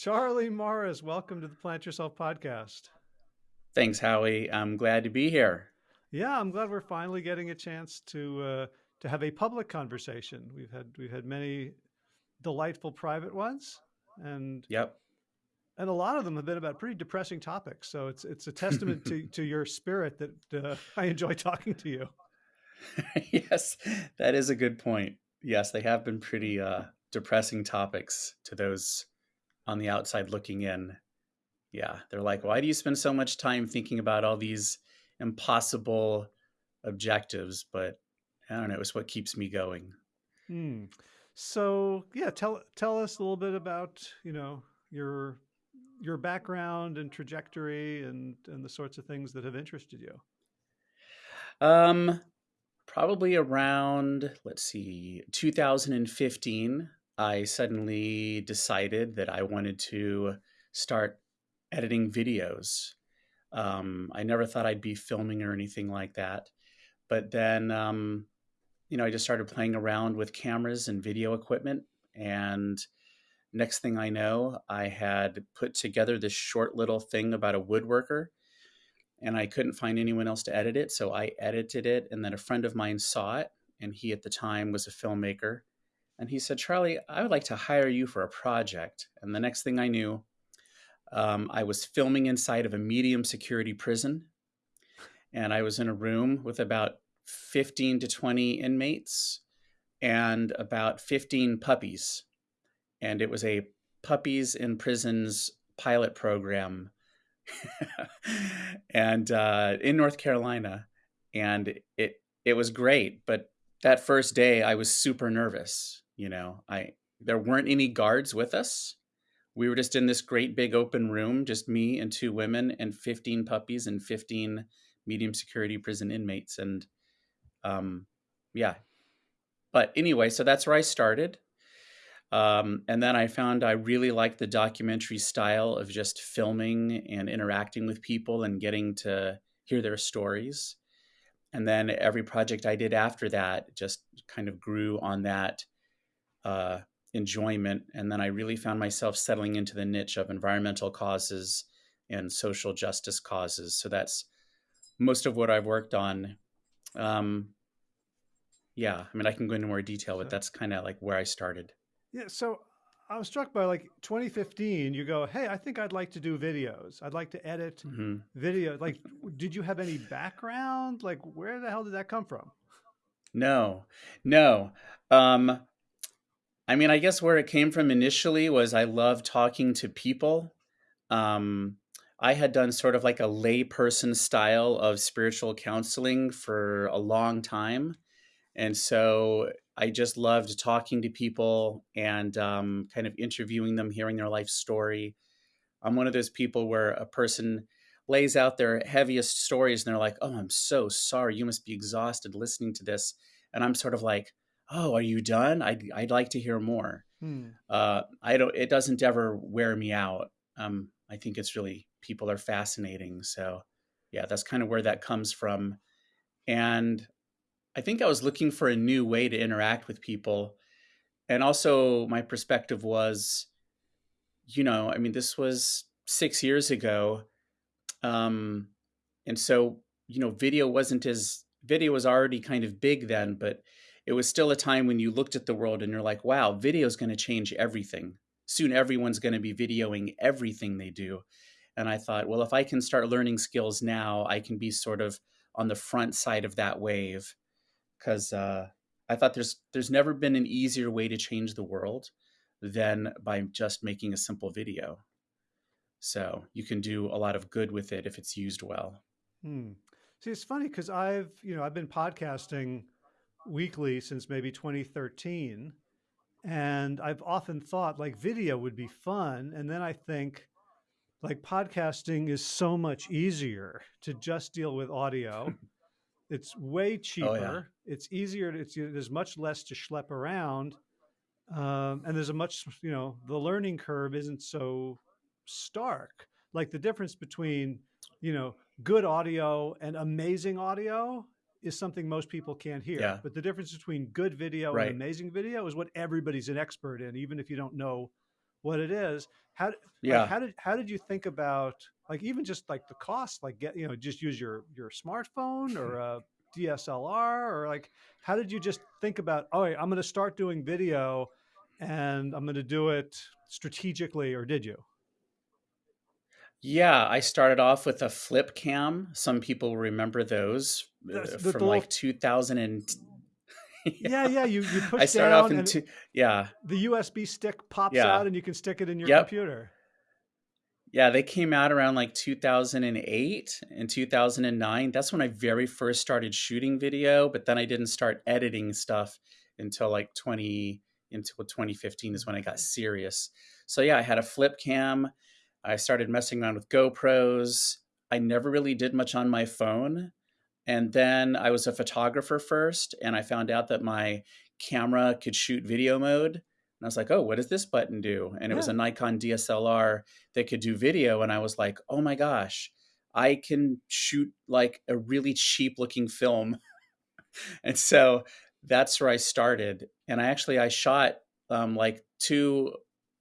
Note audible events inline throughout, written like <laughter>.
Charlie Morris, welcome to the Plant Yourself podcast. Thanks, Howie. I'm glad to be here. Yeah, I'm glad we're finally getting a chance to uh, to have a public conversation. We've had we've had many delightful private ones, and yep, and a lot of them have been about pretty depressing topics. So it's it's a testament to <laughs> to your spirit that uh, I enjoy talking to you. <laughs> yes, that is a good point. Yes, they have been pretty uh, depressing topics to those on the outside looking in. Yeah, they're like, why do you spend so much time thinking about all these impossible objectives? But I don't know, it's what keeps me going. Hmm. So yeah, tell tell us a little bit about you know your your background and trajectory and and the sorts of things that have interested you. Um, probably around let's see, 2015. I suddenly decided that I wanted to start editing videos. Um, I never thought I'd be filming or anything like that. But then, um, you know, I just started playing around with cameras and video equipment. And next thing I know, I had put together this short little thing about a woodworker. And I couldn't find anyone else to edit it. So I edited it. And then a friend of mine saw it. And he at the time was a filmmaker and he said, Charlie, I would like to hire you for a project. And the next thing I knew, um, I was filming inside of a medium security prison. And I was in a room with about 15 to 20 inmates and about 15 puppies. And it was a puppies in prisons pilot program <laughs> and uh, in North Carolina. And it, it was great. But that first day, I was super nervous you know i there weren't any guards with us. We were just in this great big open room just me and two women and 15 puppies and 15 medium security prison inmates and um yeah. But anyway so that's where i started. Um, and then i found i really liked the documentary style of just filming and interacting with people and getting to hear their stories. And then every project i did after that just kind of grew on that uh, enjoyment. And then I really found myself settling into the niche of environmental causes and social justice causes. So that's most of what I've worked on. Um, yeah, I mean, I can go into more detail, but that's kind of like where I started. Yeah. So I was struck by like 2015, you go, Hey, I think I'd like to do videos. I'd like to edit mm -hmm. video. Like, did you have any background? Like, where the hell did that come from? No, no. Um, I mean, I guess where it came from initially was I love talking to people. Um, I had done sort of like a layperson style of spiritual counseling for a long time. And so I just loved talking to people and um, kind of interviewing them, hearing their life story. I'm one of those people where a person lays out their heaviest stories and they're like, oh, I'm so sorry. You must be exhausted listening to this. And I'm sort of like, oh, are you done? I'd, I'd like to hear more. Hmm. Uh, I don't, it doesn't ever wear me out. Um, I think it's really, people are fascinating. So yeah, that's kind of where that comes from. And I think I was looking for a new way to interact with people. And also my perspective was, you know, I mean, this was six years ago. Um, and so, you know, video wasn't as, video was already kind of big then, but it was still a time when you looked at the world and you're like, wow, video is going to change everything. Soon everyone's going to be videoing everything they do. And I thought, well, if I can start learning skills now, I can be sort of on the front side of that wave. Because uh, I thought there's there's never been an easier way to change the world than by just making a simple video. So you can do a lot of good with it if it's used well. Hmm. See, it's funny because I've you know I've been podcasting weekly since maybe 2013. And I've often thought like video would be fun. And then I think like podcasting is so much easier to just deal with audio. <laughs> it's way cheaper. Oh, yeah. It's easier. To, it's, there's much less to schlep around. Um, and there's a much, you know, the learning curve isn't so stark. Like the difference between, you know, good audio and amazing audio is something most people can't hear. Yeah. But the difference between good video right. and amazing video is what everybody's an expert in, even if you don't know what it is. How like how did how did you think about like even just like the cost, like get you know just use your your smartphone or a DSLR or like how did you just think about oh I'm going to start doing video and I'm going to do it strategically or did you? Yeah, I started off with a flip cam. Some people remember those uh, from like 2000 and <laughs> yeah yeah. yeah you you I push started off in two, yeah, the USB stick pops yeah, out and you can stick it in your yep. computer. Yeah, they came out around like 2008 and 2009. That's when I very first started shooting video, but then I didn't start editing stuff until like 20 until 2015 is when I got serious. So yeah, I had a flip cam. I started messing around with GoPros. I never really did much on my phone. And then I was a photographer first, and I found out that my camera could shoot video mode. And I was like, oh, what does this button do? And it was a Nikon DSLR that could do video. And I was like, oh my gosh, I can shoot like a really cheap looking film. <laughs> and so that's where I started. And I actually I shot um, like two,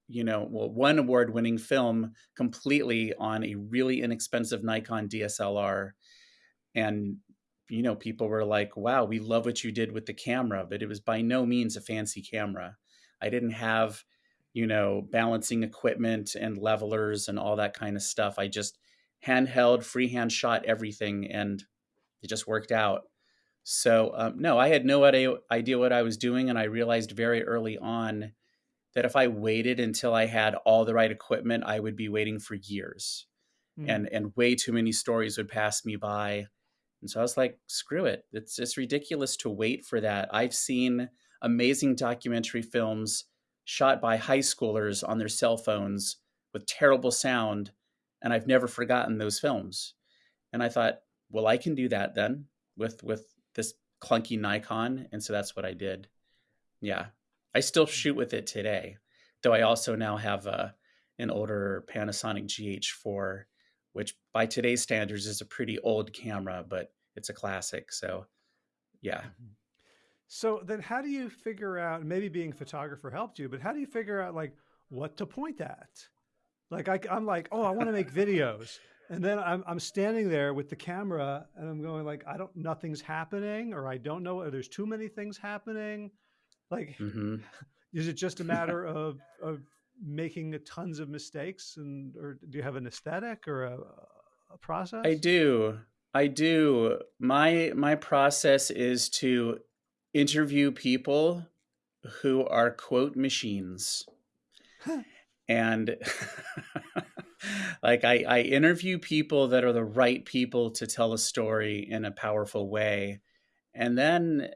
you know, well, one award winning film completely on a really inexpensive Nikon DSLR. And you know, people were like, wow, we love what you did with the camera, but it was by no means a fancy camera. I didn't have, you know, balancing equipment and levelers and all that kind of stuff. I just handheld, freehand shot everything and it just worked out. So, um, no, I had no idea, idea what I was doing. And I realized very early on that if I waited until I had all the right equipment, I would be waiting for years Mm. and, and way too many stories would pass me by and so I was like, screw it. It's it's ridiculous to wait for that. I've seen amazing documentary films shot by high schoolers on their cell phones with terrible sound, and I've never forgotten those films. And I thought, well, I can do that then with with this clunky Nikon, and so that's what I did. Yeah. I still shoot with it today, though I also now have a an older Panasonic GH4 which by today's standards is a pretty old camera, but it's a classic. So, yeah. Mhm. So then how do you figure out, maybe being a photographer helped you, but how do you figure out like what to point at? Like I, am like, oh, I want to make videos. And then I'm, I'm standing there with the camera and I'm going like, I don't, nothing's happening or I don't know, or there's too many things happening. Like, hmm <laughs> is it just a matter of, of making tons of mistakes and, or do you have an aesthetic or a, a process? I do. I do. My my process is to interview people who are quote machines. and <laughs> like I, I interview people that are the right people to tell a story in a powerful way and then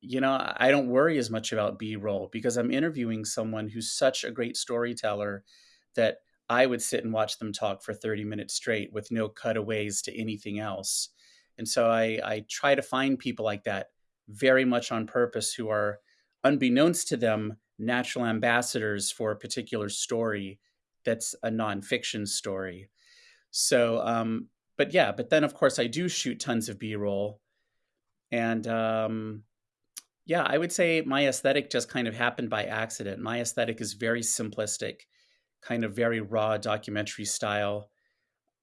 you know i don't worry as much about b-roll because i'm interviewing someone who's such a great storyteller that i would sit and watch them talk for 30 minutes straight with no cutaways to anything else and so i, I try to find people like that very much on purpose who are unbeknownst to them natural ambassadors for a particular story that's a nonfiction story. So, um, but yeah, but then of course I do shoot tons of B roll. And um, yeah, I would say my aesthetic just kind of happened by accident. My aesthetic is very simplistic, kind of very raw documentary style.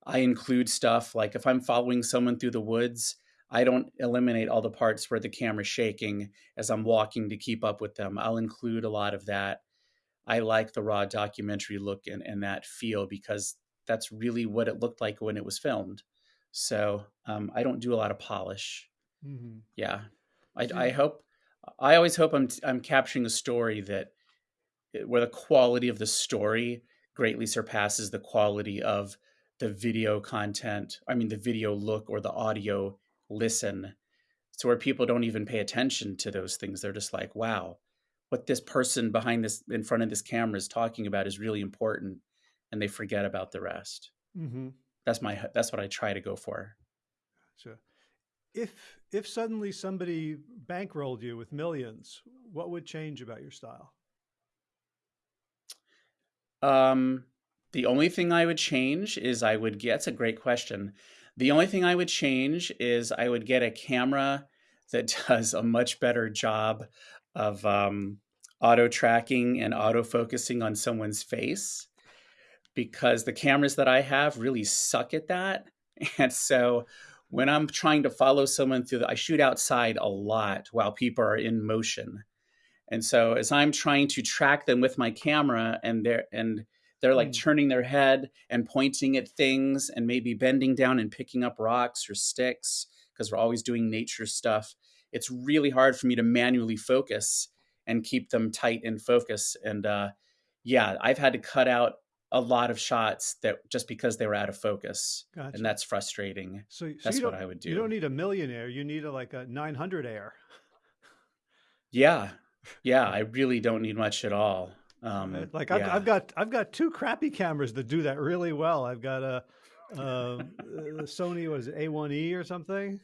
I include stuff like if I'm following someone through the woods, I don't eliminate all the parts where the camera's shaking as I'm walking to keep up with them. I'll include a lot of that. I like the raw documentary look and, and that feel because that's really what it looked like when it was filmed. So um, I don't do a lot of polish. Mhm. Yeah, I, I hope. I always hope I'm I'm capturing a story that eh, where the quality of the story greatly surpasses the quality of the video content. I mean, the video look or the audio listen. So where people don't even pay attention to those things. They're just like, wow, what this person behind this in front of this camera is talking about is really important, and they forget about the rest. Mhm. That's my that's what I try to go for. So if if suddenly somebody bankrolled you with millions, what would change about your style? Um, the only thing I would change is I would get, that's a great question. The only thing I would change is I would get a camera that <laughs> does a much better job of um, auto tracking and auto focusing on someone's face because the cameras that I have really suck at that. <laughs> And so when I'm trying to follow someone through the, I shoot outside a lot while people are in motion. And so as I'm trying to track them with my camera and they're and they're like mm. turning their head and pointing at things and maybe bending down and picking up rocks or sticks because we're always doing nature stuff. It's really hard for me to manually focus and keep them tight in focus. And uh, yeah, I've had to cut out a lot of shots that just because they were out of focus, gotcha. and that's frustrating. So, so that's what I would do. You don't need a millionaire; you need a, like a 900 air. yeah, yeah, <laughs> I really don't need much at all. Um, like I've, yeah. I've, got I've got two crappy cameras that do that really well. I've got a, <laughs> a Sony was A1E or something,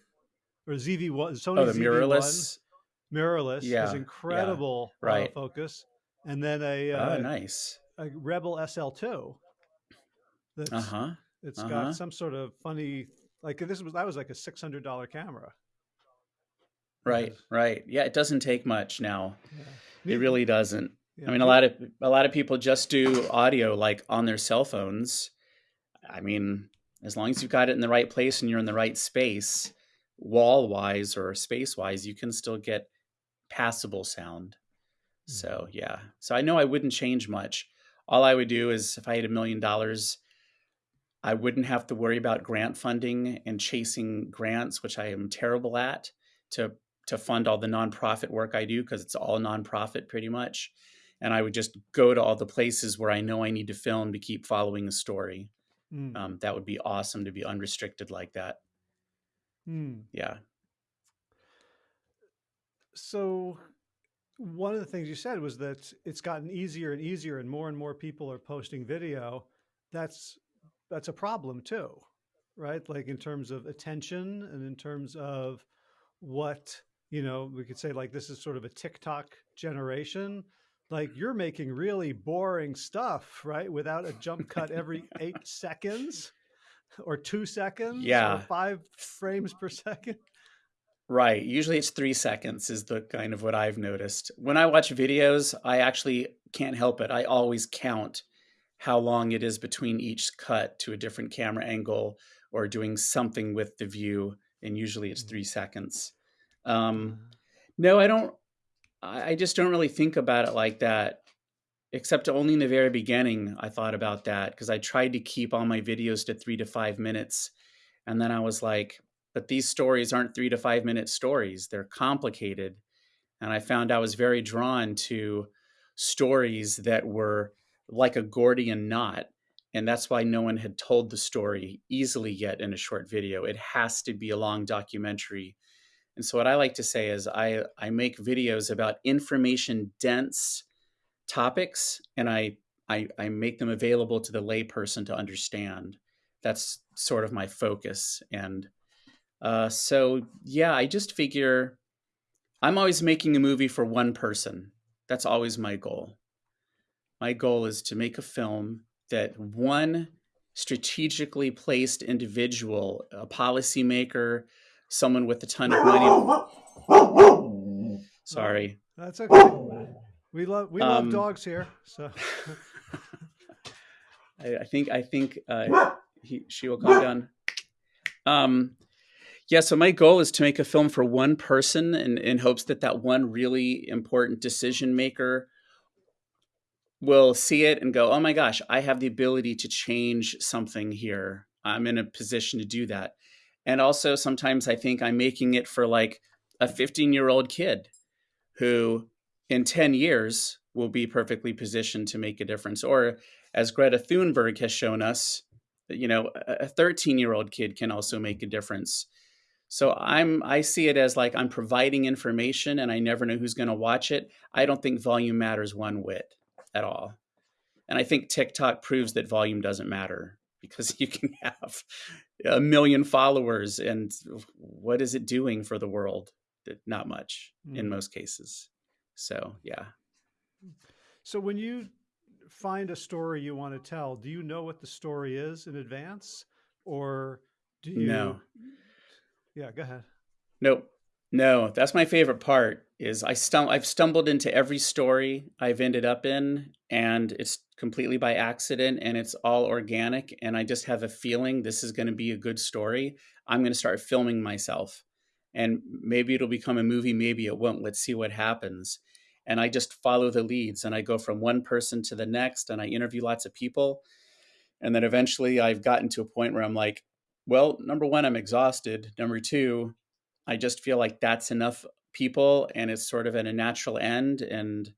or ZV1 Sony oh, the ZV1. mirrorless mirrorless yeah, is incredible yeah, right. focus, and then a uh, oh nice a Rebel SL2. That's, uh-huh. It's uh-huh. got some sort of funny like this was that was like a six hundred dollar camera. Right, right. Yeah, it doesn't take much now. Yeah. It really doesn't. Yeah. I mean, a lot of a lot of people just do audio like on their cell phones. I mean, as long as you've got it in the right place and you're in the right space, wall wise or space wise, you can still get passable sound. So mm-hmm. yeah. So I know I wouldn't change much. All I would do is if I had a million dollars, I wouldn't have to worry about grant funding and chasing grants, which I am terrible at, to to fund all the nonprofit work I do because it's all nonprofit pretty much. And I would just go to all the places where I know I need to film to keep following the story. Mm. Um, that would be awesome to be unrestricted like that. Mm. Yeah. So one of the things you said was that it's gotten easier and easier and more and more people are posting video. That's that's a problem too, right? Like in terms of attention and in terms of what, you know, we could say like this is sort of a TikTok generation. Like you're making really boring stuff, right? Without a jump cut every <laughs> eight seconds or two seconds yeah. or five frames per second. Right. Usually it's three seconds, is the kind of what I've noticed. When I watch videos, I actually can't help it. I always count how long it is between each cut to a different camera angle or doing something with the view. And usually it's three seconds. Um, no, I don't. I just don't really think about it like that, except only in the very beginning. I thought about that because I tried to keep all my videos to three to five minutes. And then I was like, but these stories aren't three to five minute stories, they're complicated. And I found I was very drawn to stories that were like a Gordian knot. And that's why no one had told the story easily yet in a short video. It has to be a long documentary. And so, what I like to say is, I, I make videos about information dense topics and I, I, I make them available to the layperson to understand. That's sort of my focus. And uh, so yeah, I just figure I'm always making a movie for one person. That's always my goal. My goal is to make a film that one strategically placed individual, a policymaker, someone with a ton of money. Sorry. That's okay. We love we love um, dogs here. So <laughs> I, I, think I think uh, he, she will calm down. Um, yeah, so my goal is to make a film for one person in, in hopes that that one really important decision maker will see it and go, oh my gosh, I have the ability to change something here. I'm in a position to do that. And also, sometimes I think I'm making it for like a 15 year old kid who in 10 years will be perfectly positioned to make a difference. Or as Greta Thunberg has shown us, you know, a 13 year old kid can also make a difference so I'm I see it as like I'm providing information and I never know who's going to watch it. I don't think volume matters one whit at all. And I think TikTok proves that volume doesn't matter <laughs> because you can have a million followers and what is it doing for the world? Not much mm. in most cases. So, yeah. So when you find a story you want to tell, do you know what the story is in advance or do you No. Yeah, go ahead. Nope. No, that's my favorite part is I stum- I've stumbled into every story I've ended up in and it's completely by accident and it's all organic and I just have a feeling this is going to be a good story. I'm going to start filming myself and maybe it'll become a movie, maybe it won't. Let's see what happens. And I just follow the leads and I go from one person to the next and I interview lots of people. And then eventually I've gotten to a point where I'm like, well, number one, I'm exhausted. Number two, I just feel like that's enough people and it's sort of at a natural end. And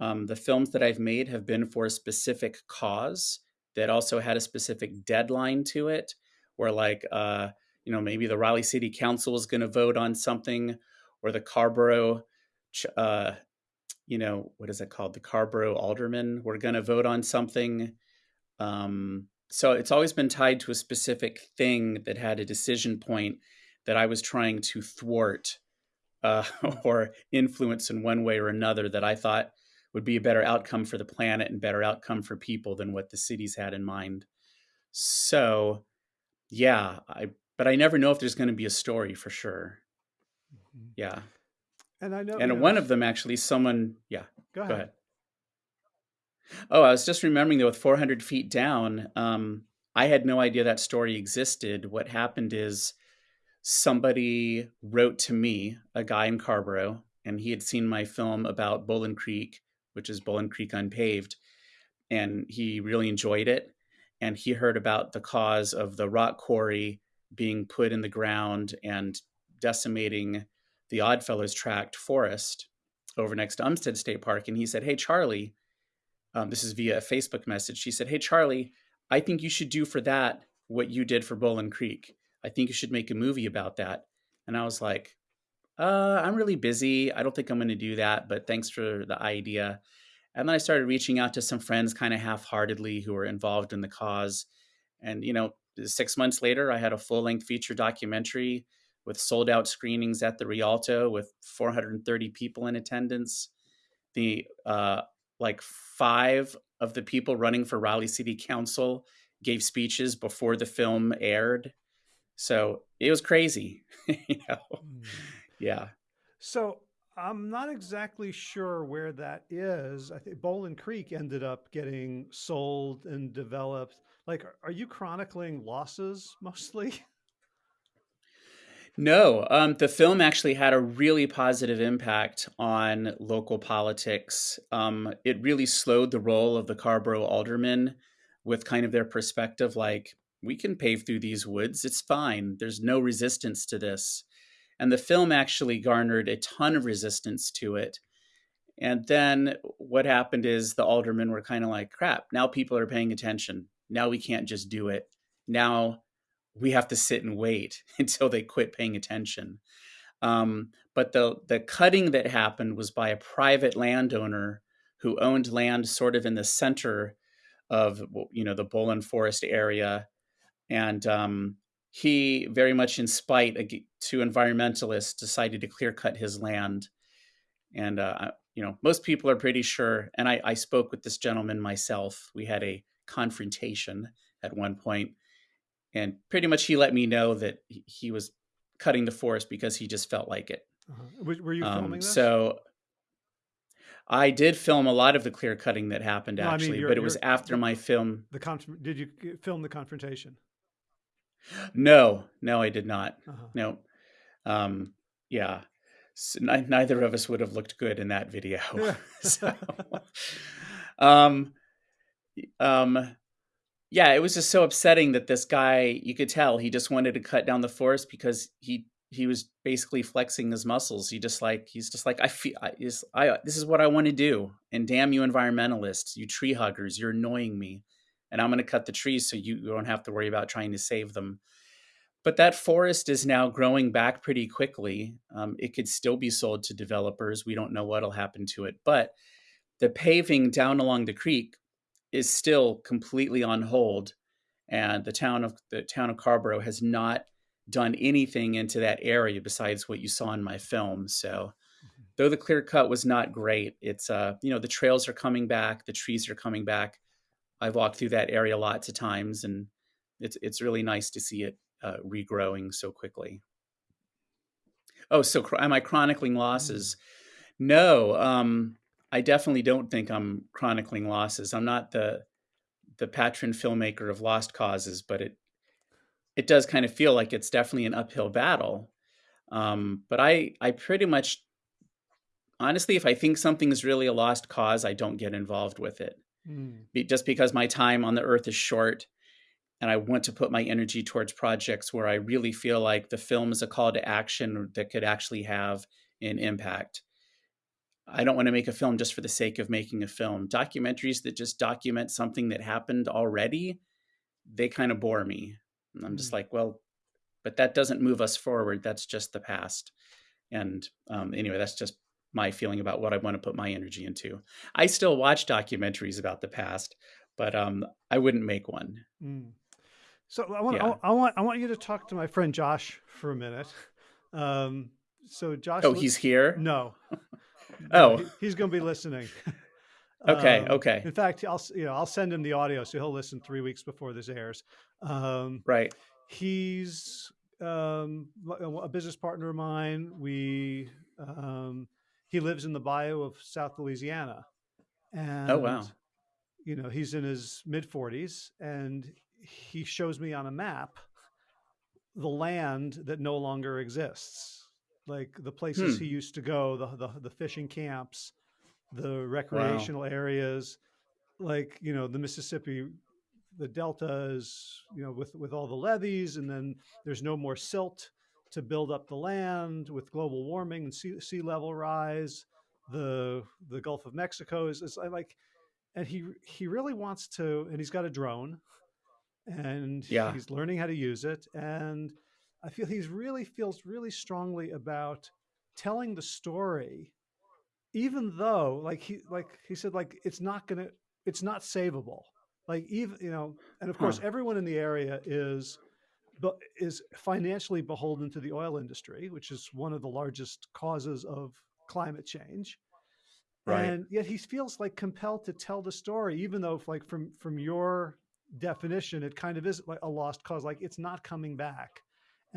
um, the films that I've made have been for a specific cause that also had a specific deadline to it, where like, uh, you know, maybe the Raleigh City Council is going to vote on something, or the Carrboro, uh, you know, what is it called? The Carrboro Aldermen were going to vote on something. Um, so it's always been tied to a specific thing that had a decision point that I was trying to thwart uh, <laughs> or influence in one way or another that I thought would be a better outcome for the planet and better outcome for people than what the cities had in mind. So, yeah, I but I never know if there's going to be a story for sure. Mm-hmm. Yeah. And I know, and you know, one of them actually, someone, yeah, go ahead. go ahead. Oh, I was just remembering though, with 400 feet down, um, I had no idea that story existed. What happened is somebody wrote to me, a guy in Carrboro, and he had seen my film about Bolin Creek, which is Bolin Creek Unpaved, and he really enjoyed it. And he heard about the cause of the rock quarry being put in the ground and decimating the Oddfellows Tract forest over next to Umstead State Park. And he said, Hey, Charlie, um, this is via a Facebook message. She said, Hey, Charlie, I think you should do for that what you did for Bolin Creek. I think you should make a movie about that. And I was like, uh, I'm really busy. I don't think I'm going to do that, but thanks for the idea. And then I started reaching out to some friends kind of half heartedly who were involved in the cause. And, you know, six months later, I had a full length feature documentary with sold out screenings at the Rialto with 430 people in attendance. The uh, like five of the people running for Raleigh City Council gave speeches before the film aired. So it was crazy, <laughs> you know. Mm. Yeah. So I'm not exactly sure where that is. I think Bolin Creek ended up getting sold and developed. Like, are you chronicling losses mostly? <laughs> No, um, the film actually had a really positive impact on local politics. Um, it really slowed the role of the Carrboro aldermen with kind of their perspective like, we can pave through these woods. It's fine. There's no resistance to this. And the film actually garnered a ton of resistance to it. And then what happened is the aldermen were kind of like, crap, now people are paying attention. Now we can't just do it. Now we have to sit and wait <laughs> until they quit paying attention. Um, but the the cutting that happened was by a private landowner who owned land sort of in the center of you know the Bolin Forest area, and um, he very much in spite to environmentalists decided to clear cut his land. And uh, you know most people are pretty sure. And I, I spoke with this gentleman myself. We had a confrontation at one point and pretty much he let me know that he was cutting the forest because he just felt like it. Uh-huh. Were you filming um? So I did film a lot of the clear cutting that happened no, actually, I mean, but it was after my film. The con- did you film the confrontation? No, no, I did not. Uh-huh. No, um, yeah, so n- neither of us would have looked good in that video. <laughs> <laughs> so, um, um, yeah, it was just so upsetting that this guy, you could tell he just wanted to cut down the forest because he he was basically flexing his muscles. He just like he's just like I feel I, is I this is what I want to do. And damn you environmentalists, you tree huggers, you're annoying me. And I'm going to cut the trees so you, you don't have to worry about trying to save them. But that forest is now growing back pretty quickly. Um, it could still be sold to developers. We don't know what'll happen to it, but the paving down along the creek is still completely on hold, and the town of the town of Carrboro has not done anything into that area besides what you saw in my film. So, mm-hmm. though the clear cut was not great, it's uh you know the trails are coming back, the trees are coming back. I've walked through that area lots of times, and it's it's really nice to see it uh, regrowing so quickly. Oh, so am I chronicling Mm. losses? No, um, I definitely don't think I'm chronicling losses. I'm not the the patron filmmaker of lost causes, but it it does kind of feel like it's definitely an uphill battle. Um, but I I pretty much honestly, if I think something is really a lost cause, I don't get involved with it. Mm. Be, just because my time on the earth is short and I want to put my energy towards projects where I really feel like the film is a call to action that could actually have an impact. I don't want to make a film just for the sake of making a film. Documentaries that just document something that happened already, they kind of bore me. And I'm just Mm. like, well, but that doesn't move us forward. That's just the past. And um, anyway, that's just my feeling about what I want to put my energy into. I still watch documentaries about the past, but um, I wouldn't make one. Mm. So I want, Yeah. I, I want I want you to talk to my friend Josh for a minute. Um, so Josh, Oh, he's here. no, Oh. he's going to be listening. <laughs> Okay, Um, okay. In fact, I'll you know I'll send him the audio so he'll listen three weeks before this airs. Um, Right. he's um, a business partner of mine. We um, he lives in the bayou of South Louisiana, and Oh, wow. you know he's in his mid forties, and he shows me on a map the land that no longer exists, like the places Hmm. he used to go, the the, the fishing camps, the recreational areas, like you know the Mississippi the delta is you know with with all the levees and then there's no more silt to build up the land with global warming and sea, sea level rise the the gulf of mexico is, is like and he he really wants to and he's got a drone and Yeah. he's learning how to use it and i feel he's really feels really strongly about telling the story even though like he like he said like it's not gonna it's not savable. Like even you know and of course everyone in the area is but is financially beholden to the oil industry which is one of the largest causes of climate change. Right. and yet he feels like compelled to tell the story even though like from from your definition it kind of is like a lost cause. Like it's not coming back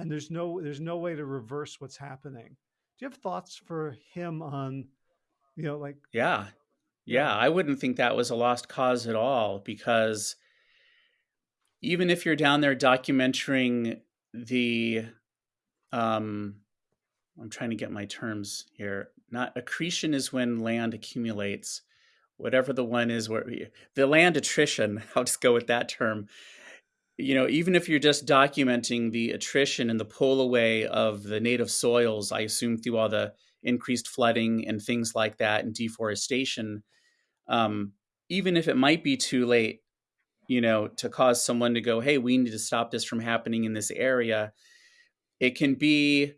and there's no there's no way to reverse what's happening do you have thoughts for him on you know like Yeah. Yeah. I wouldn't think that was a lost cause at all because even if you're down there documenting the um I'm trying to get my terms here. Not accretion is when land accumulates. Whatever the one is where the land attrition, <laughs> I'll just go with that term. You know, even if you're just documenting the attrition and the pull away of the native soils, I assume through all the increased flooding and things like that and deforestation, um, even if it might be too late, you know, to cause someone to go, hey, we need to stop this from happening in this area, it can be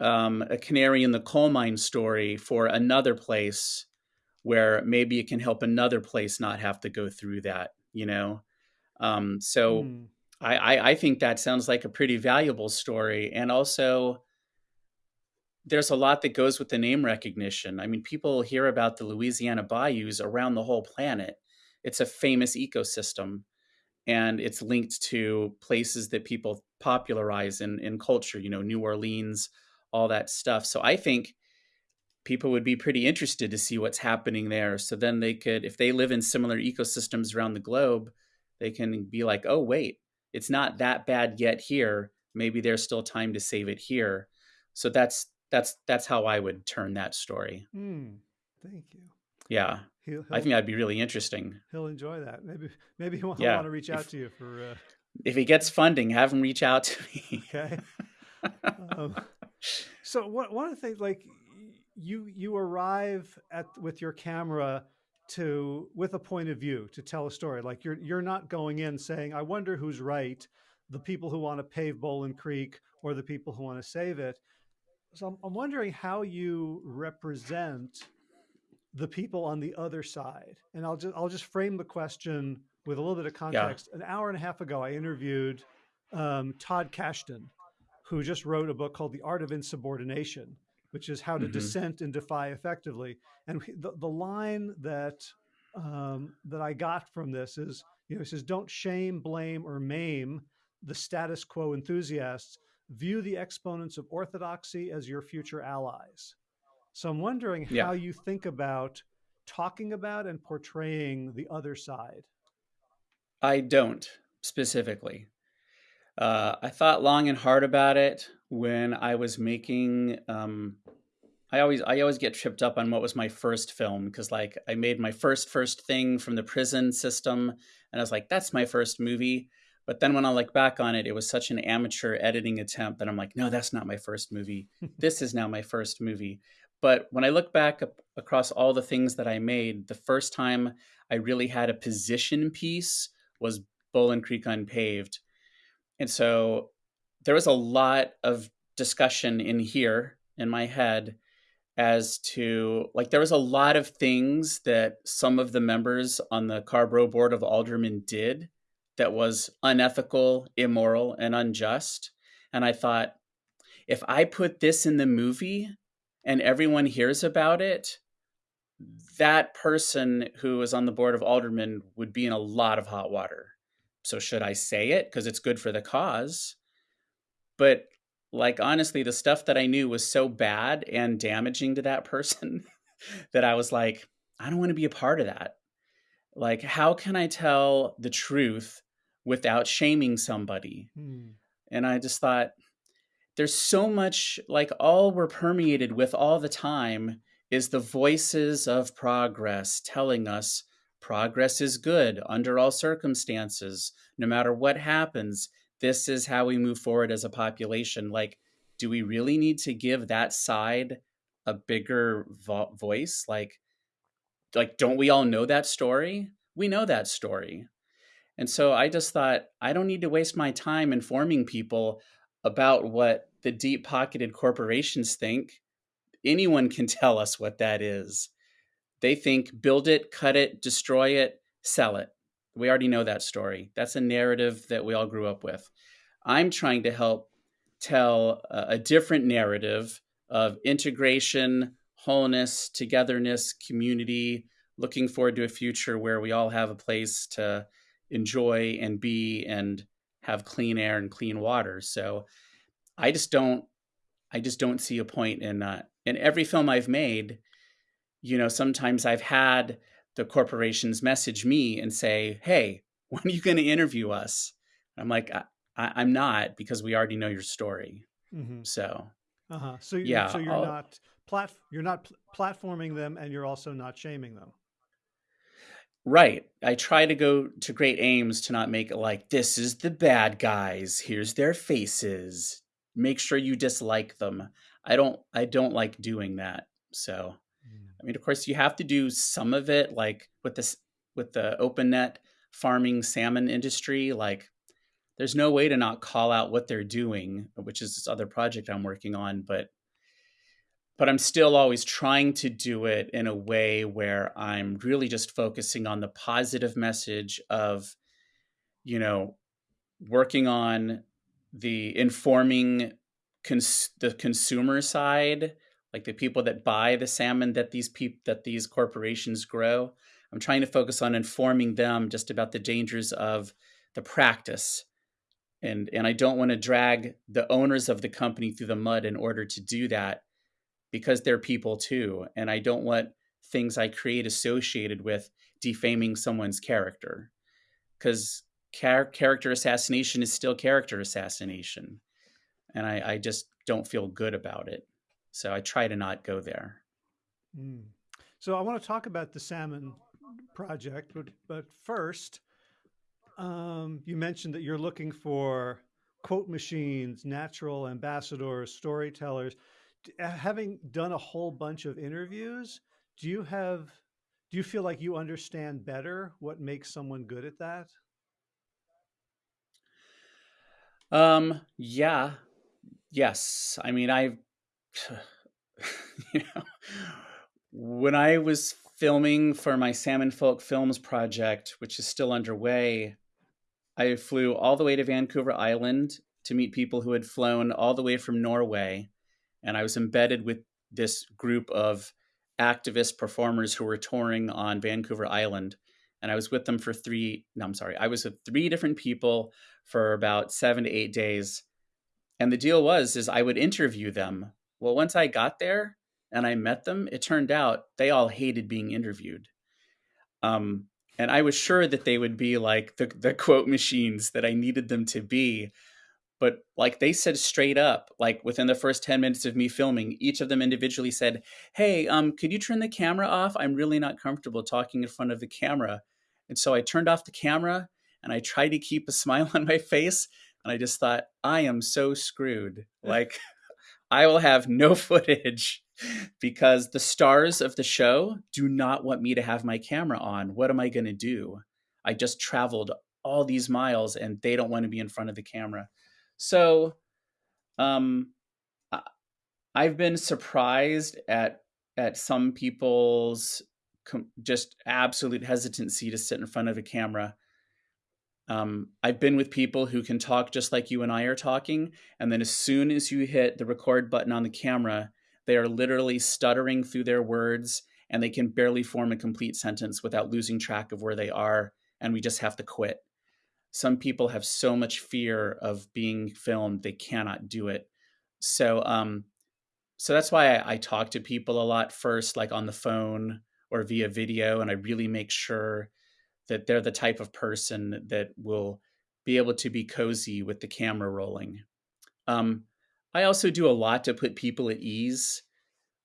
um, a canary in the coal mine story for another place where maybe it can help another place not have to go through that, you know? Um, so hmm, I, I, I think that sounds like a pretty valuable story. And also, there's a lot that goes with the name recognition. I mean, people hear about the Louisiana bayous around the whole planet. It's a famous ecosystem and it's linked to places that people popularize in, in culture, you know, New Orleans, all that stuff. So I think people would be pretty interested to see what's happening there. So then they could, if they live in similar ecosystems around the globe, they can be like, oh, wait, it's not that bad yet here. Maybe there's still time to save it here. So that's that's that's how I would turn that story. hmm, thank you Yeah, he'll, I he'll, think that'd be really interesting. he'll enjoy that maybe maybe <laughs> he'll, Yeah, want to reach out if- to you for uh, If he gets funding, have him reach out to me. okay <laughs> um, so one, one of the things like you you arrive at with your camera to with a point of view to tell a story. Like you're you're not going in saying i wonder who's right the people who want to pave Bolin Creek or the people who want to save it. So I'm, I'm wondering how you represent the people on the other side. And i'll just i'll just frame the question with a little bit of context. An hour and a half ago i interviewed um, Todd Kashdan who just wrote a book called The Art of Insubordination, which is how to Mhm. dissent and defy effectively. And the, the line that um, that I got from this is, you know, he says, "Don't shame, blame, or maim the status quo enthusiasts, view the exponents of orthodoxy as your future allies. So I'm wondering Yeah. how you think about talking about and portraying the other side. I don't specifically. Uh, I thought long and hard about it when I was making. Um, I always I always get tripped up on what was my first film because like I made my first first thing from the prison system and I was like that's my first movie. But then when I look back on it, it was such an amateur editing attempt that I'm like, no, that's not my first movie. <laughs> this is now my first movie. But when I look back up across all the things that I made, the first time I really had a position piece was Bolin Creek Unpaved. And so there was a lot of discussion in here in my head as to like there was a lot of things that some of the members on the Carrboro Board of Aldermen did that was unethical, immoral, and unjust. And I thought, if I put this in the movie and everyone hears about it, that person who is on the board of aldermen would be in a lot of hot water. So should I say it because it's good for the cause? But like honestly, the stuff that I knew was so bad and damaging to that person <laughs> that I was like, I don't want to be a part of that. Like, how can I tell the truth without shaming somebody? Hmm. And I just thought, there's so much like all we're permeated with all the time is the voices of progress telling us progress is good under all circumstances, no matter what happens. This is how we move forward as a population. Like, do we really need to give that side a bigger vo- voice? Like, like, don't we all know that story? We know that story. And so I just thought, I don't need to waste my time informing people about what the deep pocketed corporations think. Anyone can <laughs> tell us what that is. They think build it, cut it, destroy it, sell it. We already know that story. That's a narrative that we all grew up with. I'm trying to help tell a, a different narrative of integration, wholeness, togetherness, community, looking forward to a future where we all have a place to enjoy and be and have clean air and clean water. So I just don't I just don't see a point in uh, in every film I've made. You know, sometimes I've had the corporations message me and say, "Hey, <laughs> when are you going to interview us?" I'm like, I, I, am not because we already know your story. Mm-hmm. So, uh-huh. So, yeah, so you're I'll, not plat you're not pl- platforming them, and you're also not shaming them. Right. I try to go to great aims to not make it like this is the bad guys. Here's their faces. Make sure you dislike them. I don't I don't like doing that. So mm. I mean of course you have to do some of it like with this with the open net farming salmon industry like there's no way to not call out what they're doing, which is this other project I'm working on, but but I'm still always trying to do it in a way where I'm really just focusing on the positive message of, you know, working on the informing cons- the consumer side, like the people that buy the salmon that these people that these corporations grow. I'm trying to focus on informing them just about the dangers of the practice. And, and I don't want to drag the owners of the company through the mud in order to do that because they're people too. And I don't want things I create associated with defaming someone's character. Because char- character assassination is still character assassination. And I, I, just don't feel good about it. So I try to not go there. Mm. So I want to talk about the salmon project, but, but first, um, you mentioned that you're looking for quote machines, natural ambassadors, storytellers. Uh, having done a whole bunch of interviews, do you have do you feel like you understand better what makes someone good at that? Um, yeah. Yes. I mean, I <laughs> know, when I was filming for my Salmon Folk Films project, which is still underway, I flew all the way to Vancouver Island to meet people who had flown all the way from Norway and I was embedded with this group of activist performers who were touring on Vancouver Island. And I was with them for three, no, I'm sorry, I was with three different people for about seven to eight days. and the deal was is I would interview them. Well, once I got there and I met them, it turned out they all hated being interviewed. Um, and I was sure that they would be like the, the quote machines that I needed them to be. But like they said straight up, like within the first 10 minutes of me filming, each of them individually said, Hey, um, could you turn the camera off? I'm really not comfortable talking in front of the camera. And so I turned off the camera and I tried to keep a <laughs> smile on my face. And I just thought, I am so screwed. <laughs> Like, I will have no <laughs> footage because the stars of the show do not want me to have my camera on. What am I going to do? I just traveled all these miles and they don't want to be in front of the camera. So, um, I've been surprised at at some people's just absolute hesitancy to sit in front of a camera. Um, I've been with people who can talk just like you and I are talking, and then as soon as you hit the record button on the camera, they are literally stuttering through their words and they can barely form a complete sentence without losing track of where they are, and we just have to quit. Some people have so much fear of being filmed they cannot do it. So, um, so that's why I, I talk to people a lot first, like on the phone or via video, and I really make sure that they're the type of person that will be able to be cozy with the camera rolling. Um, I also do a lot to put people at ease.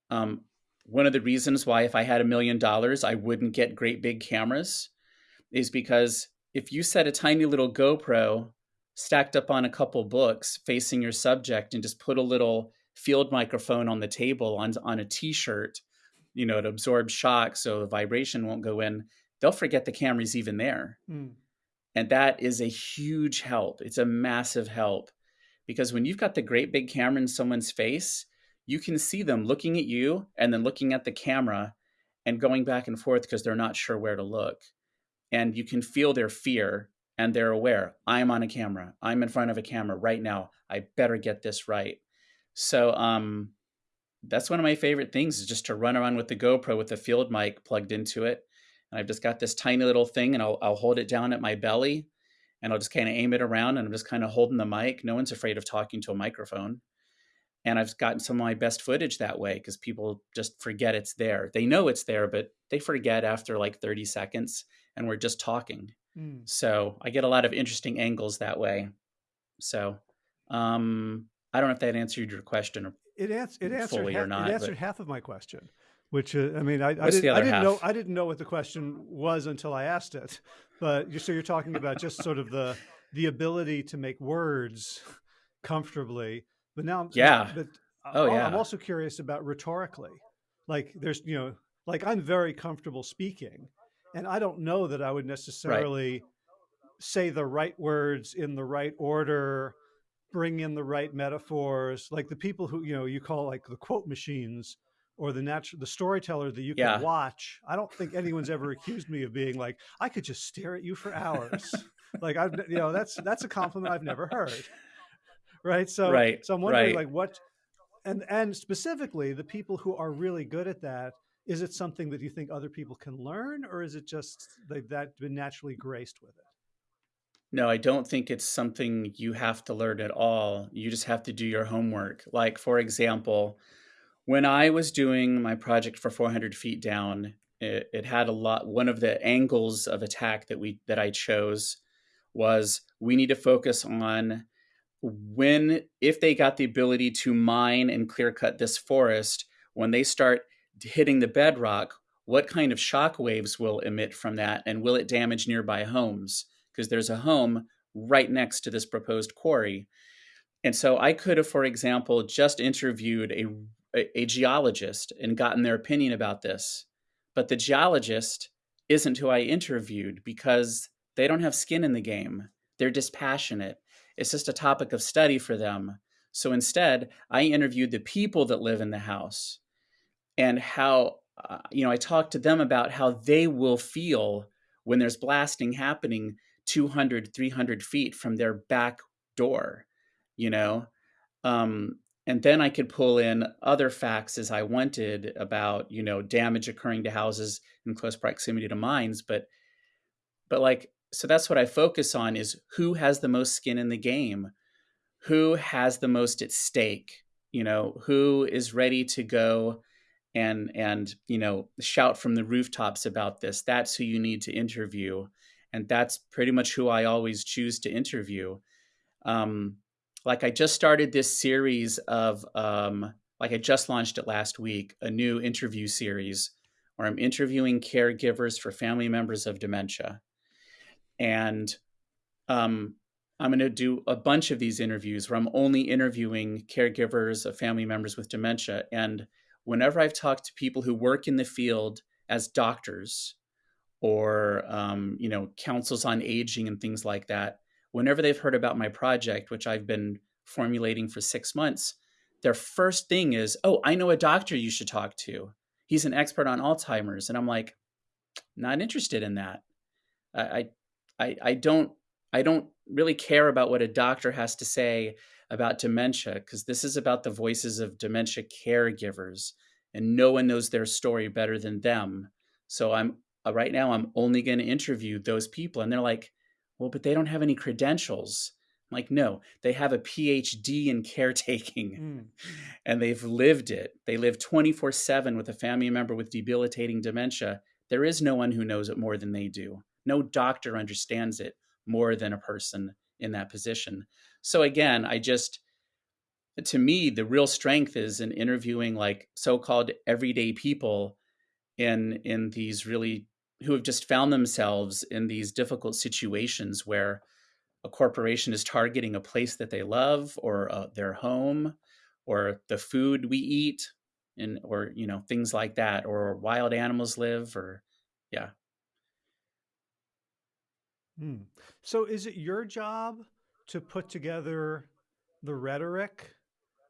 Um, one of the reasons why, if I had a million dollars, I wouldn't get great big cameras is because if you set a tiny little GoPro stacked up on a couple books facing your subject and just put a little field microphone on the table on, on a t shirt, you know, it absorbs shock so the vibration won't go in, they'll forget the camera's even there. Mm. And that is a huge help. It's a massive help because when you've got the great big camera in someone's face, you can see them looking at you and then looking at the camera and going back and forth because they're not sure where to look. And you can feel their fear and they're aware I'm on a camera. I'm in front of a camera right now. I better get this right. So, um, that's one of my favorite things is just to run around with the GoPro with the field mic plugged into it and I've just got this tiny little thing and I'll, I'll hold it down at my belly and I'll just kind of aim it around and I'm just kind of holding the mic. No one's afraid of talking to a microphone. And I've gotten some of my best footage that way because people just forget it's there. They know it's there, but they forget after like 30 seconds and we're just talking. Mm. So I get a lot of interesting angles that way. So um, I don't know if that answered your question or it, ans- it answered fully ha- or not. It answered but... half of my question which uh, I mean, I, I, did, I didn't half? know I didn't know what the question was until I asked it. But you, so you're talking about just sort of the the ability to make words comfortably. But now, yeah. But oh I'm, yeah. I'm also curious about rhetorically. Like there's you know, like I'm very comfortable speaking, and I don't know that I would necessarily right. say the right words in the right order bring in the right metaphors like the people who you know you call like the quote machines or the natural the storyteller that you can yeah. watch i don't think anyone's ever <laughs> accused me of being like i could just stare at you for hours like i've you know that's that's a compliment i've never heard right so right so i'm wondering right. like what and and specifically the people who are really good at that is it something that you think other people can learn or is it just like that been naturally graced with it no, I don't think it's something you have to learn at all. You just have to do your homework. Like, for example, when I was doing my project for 400 feet down, it, it, had a lot. One of the angles of attack that we that I chose was we need to focus on when if they got the ability to mine and clear cut this forest when they start hitting the bedrock what kind of shock waves will emit from that and will it damage nearby homes because there's a home right next to this proposed quarry and so i could have for example just interviewed a a, a geologist and gotten their opinion about this. But the geologist isn't who I interviewed because they don't have skin in the game. They're dispassionate. It's just a topic of study for them. So instead, I interviewed the people that live in the house and how, uh, you know, I talked to them about how they will feel when there's blasting happening 200, 300 feet from their back door, you know? Um, and then I could pull in other facts as I wanted about you know damage occurring to houses in close proximity to mines, but but like so that's what I focus on is who has the most skin in the game, who has the most at stake, you know, who is ready to go and and you know shout from the rooftops about this that's who you need to interview and that's pretty much who i always choose to interview. Um, like i just started this series of um, like i just launched it last week a new interview series where i'm interviewing caregivers for family members of dementia. And um, i'm going to do a bunch of these interviews where i'm only interviewing caregivers of family members with dementia. And whenever I've talked to people who work in the field as doctors or um, you know councils on aging and things like that, whenever they've heard about my project, which I've been formulating for six months, their first thing is, "Oh, I know a doctor you should talk to. He's an expert on Alzheimer's." And I'm like, not interested in that. I I I don't I don't really care about what a doctor has to say about dementia because this is about the voices of dementia caregivers and no one knows their story better than them so i'm uh, right now i'm only going to interview those people and they're like well but they don't have any credentials. I'm like no they have a phd in caretaking. Mm. <laughs> and they've lived it. They live 24-7 with a family member with debilitating dementia. There is no one who knows it more than they do. No doctor understands it more than a person in that position. So again, I just to me the real strength is in interviewing like so-called everyday people in in these really who have just found themselves in these difficult situations where a corporation is targeting a place that they love or uh, their home or the food we eat and or you know things like that or wild animals live or yeah hmm. so is it your job to put together the rhetoric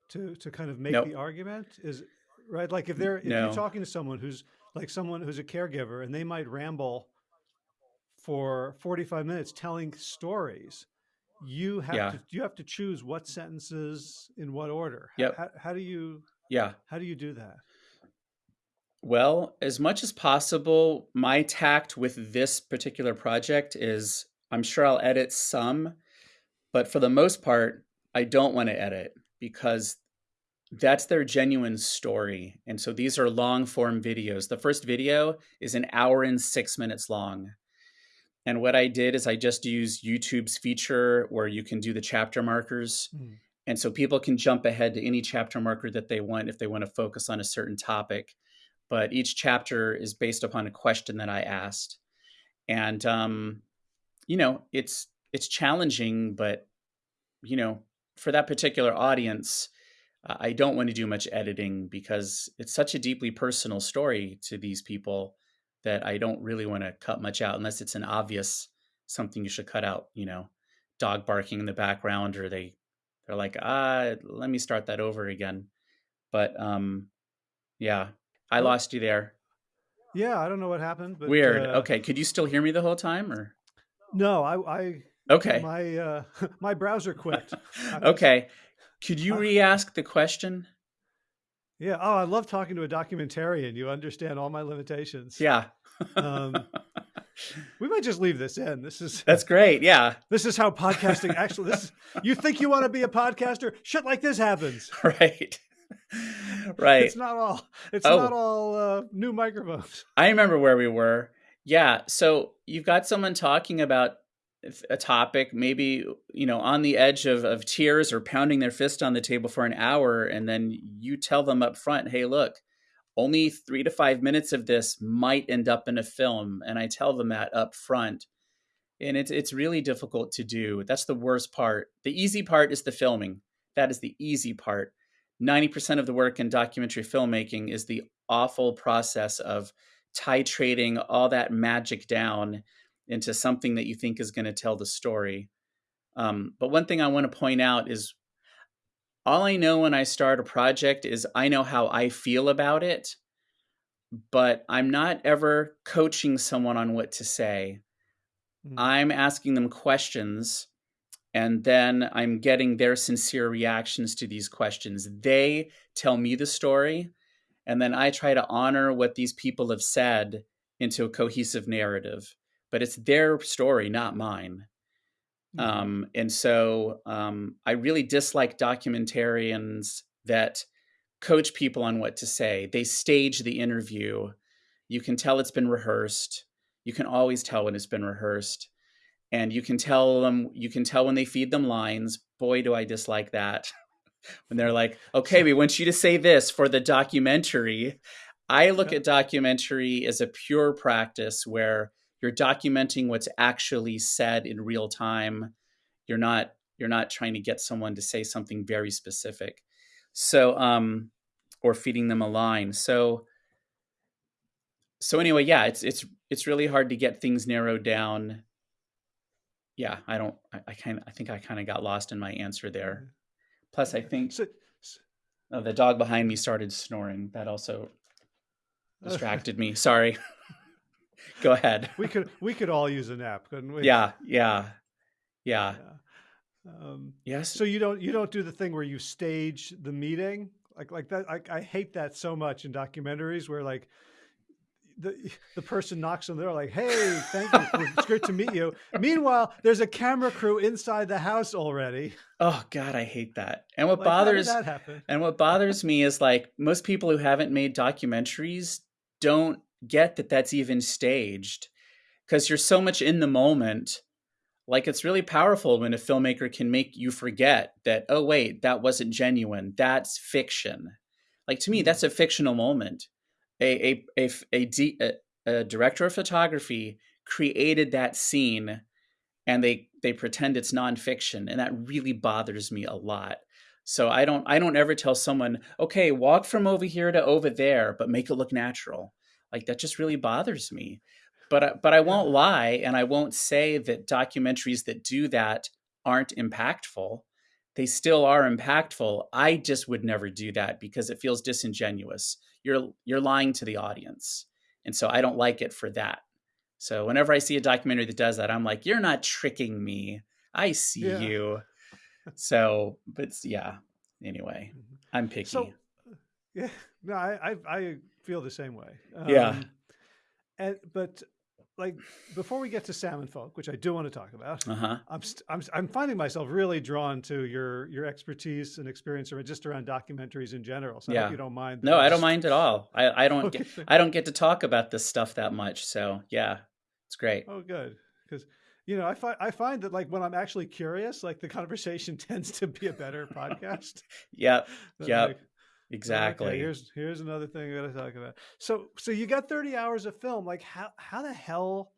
to to kind of make nope. the argument is right like if they're if no. you're talking to someone who's like someone who's a caregiver and they might ramble for 45 minutes telling stories you have yeah. to you have to choose what sentences in what order yep. how, how do you yeah how do you do that well as much as possible my tact with this particular project is i'm sure i'll edit some but for the most part, I don't want to edit because that's their genuine story. And so these are long form videos. The first video is an hour and six minutes long. And what I did is I just used YouTube's feature where you can do the chapter markers. Mm. And so people can jump ahead to any chapter marker that they want if they want to focus on a certain topic. But each chapter is based upon a question that I asked. And, um, you know, it's it's challenging, but you know, for that particular audience, I don't want to do much editing because it's such a deeply personal story to these people that I don't really want to cut much out unless it's an obvious something you should cut out, you know, dog barking in the background or they they're like, "Ah, let me start that over again." But um yeah, I lost you there. Yeah, I don't know what happened, but Weird. Uh, okay, could you still hear me the whole time or No, I I Okay. My uh, <laughs> my browser quit. <laughs> okay. Could you re-ask the question? Yeah. Oh, I love talking to a documentarian. You understand all my limitations. Yeah. um, we might just leave this in. This is that's great. Yeah. This is how podcasting actually. This is, you think you want to be a podcaster? Shit like this happens. <laughs> Right. Right. It's not all. It's oh. not all uh, new microphones. I remember where we were. Yeah. So you've got someone talking about a topic, maybe you know, on the edge of, of tears or pounding their fist on the table for an hour, and then you tell them up front, "Hey, look, only three to five minutes of this might end up in a film," and I tell them that up front, and it's it's really difficult to do. That's the worst part. The easy part is the filming. That is the easy part. Ninety percent of the work in documentary filmmaking is the awful process of titrating all that magic down into something that you think is going to tell the story. Um, but one thing I want to point out is all I know when I start a project is I know how I feel about it, but I'm not ever coaching someone on what to say. Mm. I'm asking them questions and then I'm getting their sincere reactions to these questions. They tell me the story, and then I try to honor what these people have said into a cohesive narrative but it's their story, not mine. Mm-hmm. Um, and so um, I really dislike documentarians that coach people on what to say. They stage the interview. You can tell it's been rehearsed. You can always tell when it's been rehearsed. And you can tell them, you can tell when they feed them lines. Boy, do I dislike that. <laughs> when they're like, okay, <laughs> we want you to say this for the documentary. I look at documentary as a pure practice where you're documenting what's actually said in real time. You're not you're not trying to get someone to say something very specific. So um or feeding them a line. So so anyway, yeah, it's it's it's really hard to get things narrowed down. Yeah, I don't I, I kind I think I kind of got lost in my answer there. Plus I think oh, the dog behind me started snoring. That also <laughs> distracted me. Sorry. Go ahead. We could we could all use a nap, couldn't we? Yeah, yeah, yeah. yeah. Um, yes. So you don't you don't do the thing where you stage the meeting like like that. I, I hate that so much in documentaries where like the the person knocks on the door like, "Hey, thank you. it's great to meet you." Meanwhile, there's a camera crew inside the house already. Oh God, I hate that. And what like, bothers and what bothers me is like most people who haven't made documentaries don't get that that's even staged because you're so much in the moment. Like it's really powerful when a filmmaker can make you forget that, oh, wait, that wasn't genuine. That's fiction. Like to me, hmm. that's a fictional moment. A, a, a, a, a director of photography created that scene and they they pretend it's nonfiction and that really bothers me a lot so i don't i don't ever tell someone okay walk from over here to over there but make it look natural like that just really bothers me. But but I won't lie and I won't say that documentaries that do that aren't impactful. They still are impactful. I just would never do that because it feels disingenuous. You're you're lying to the audience. And so I don't like it for that. So whenever I see a documentary that does that, I'm like, you're not tricking me. I see yeah. you. So, but yeah. Anyway, mm-hmm. I'm picky. So, <laughs> yeah, no, I, I, I feel the same way. Um, yeah. And but like before we get to salmon folk, which I do want to talk about, uh-huh. I'm, st- I'm I'm finding myself really drawn to your your expertise and experience around just around documentaries in general. So yeah. I hope you don't mind. No, I don't mind at all. I, I don't okay. get, I don't get to talk about this stuff that much. So yeah, it's great. Oh, good. Because you know, I find I find that like when I'm actually curious, like the conversation <laughs> tends to be a better podcast. <laughs> yeah, yeah. Like, Exactly. Okay, here's here's another thing I got to talk about. So so you got 30 hours of film. Like how how the hell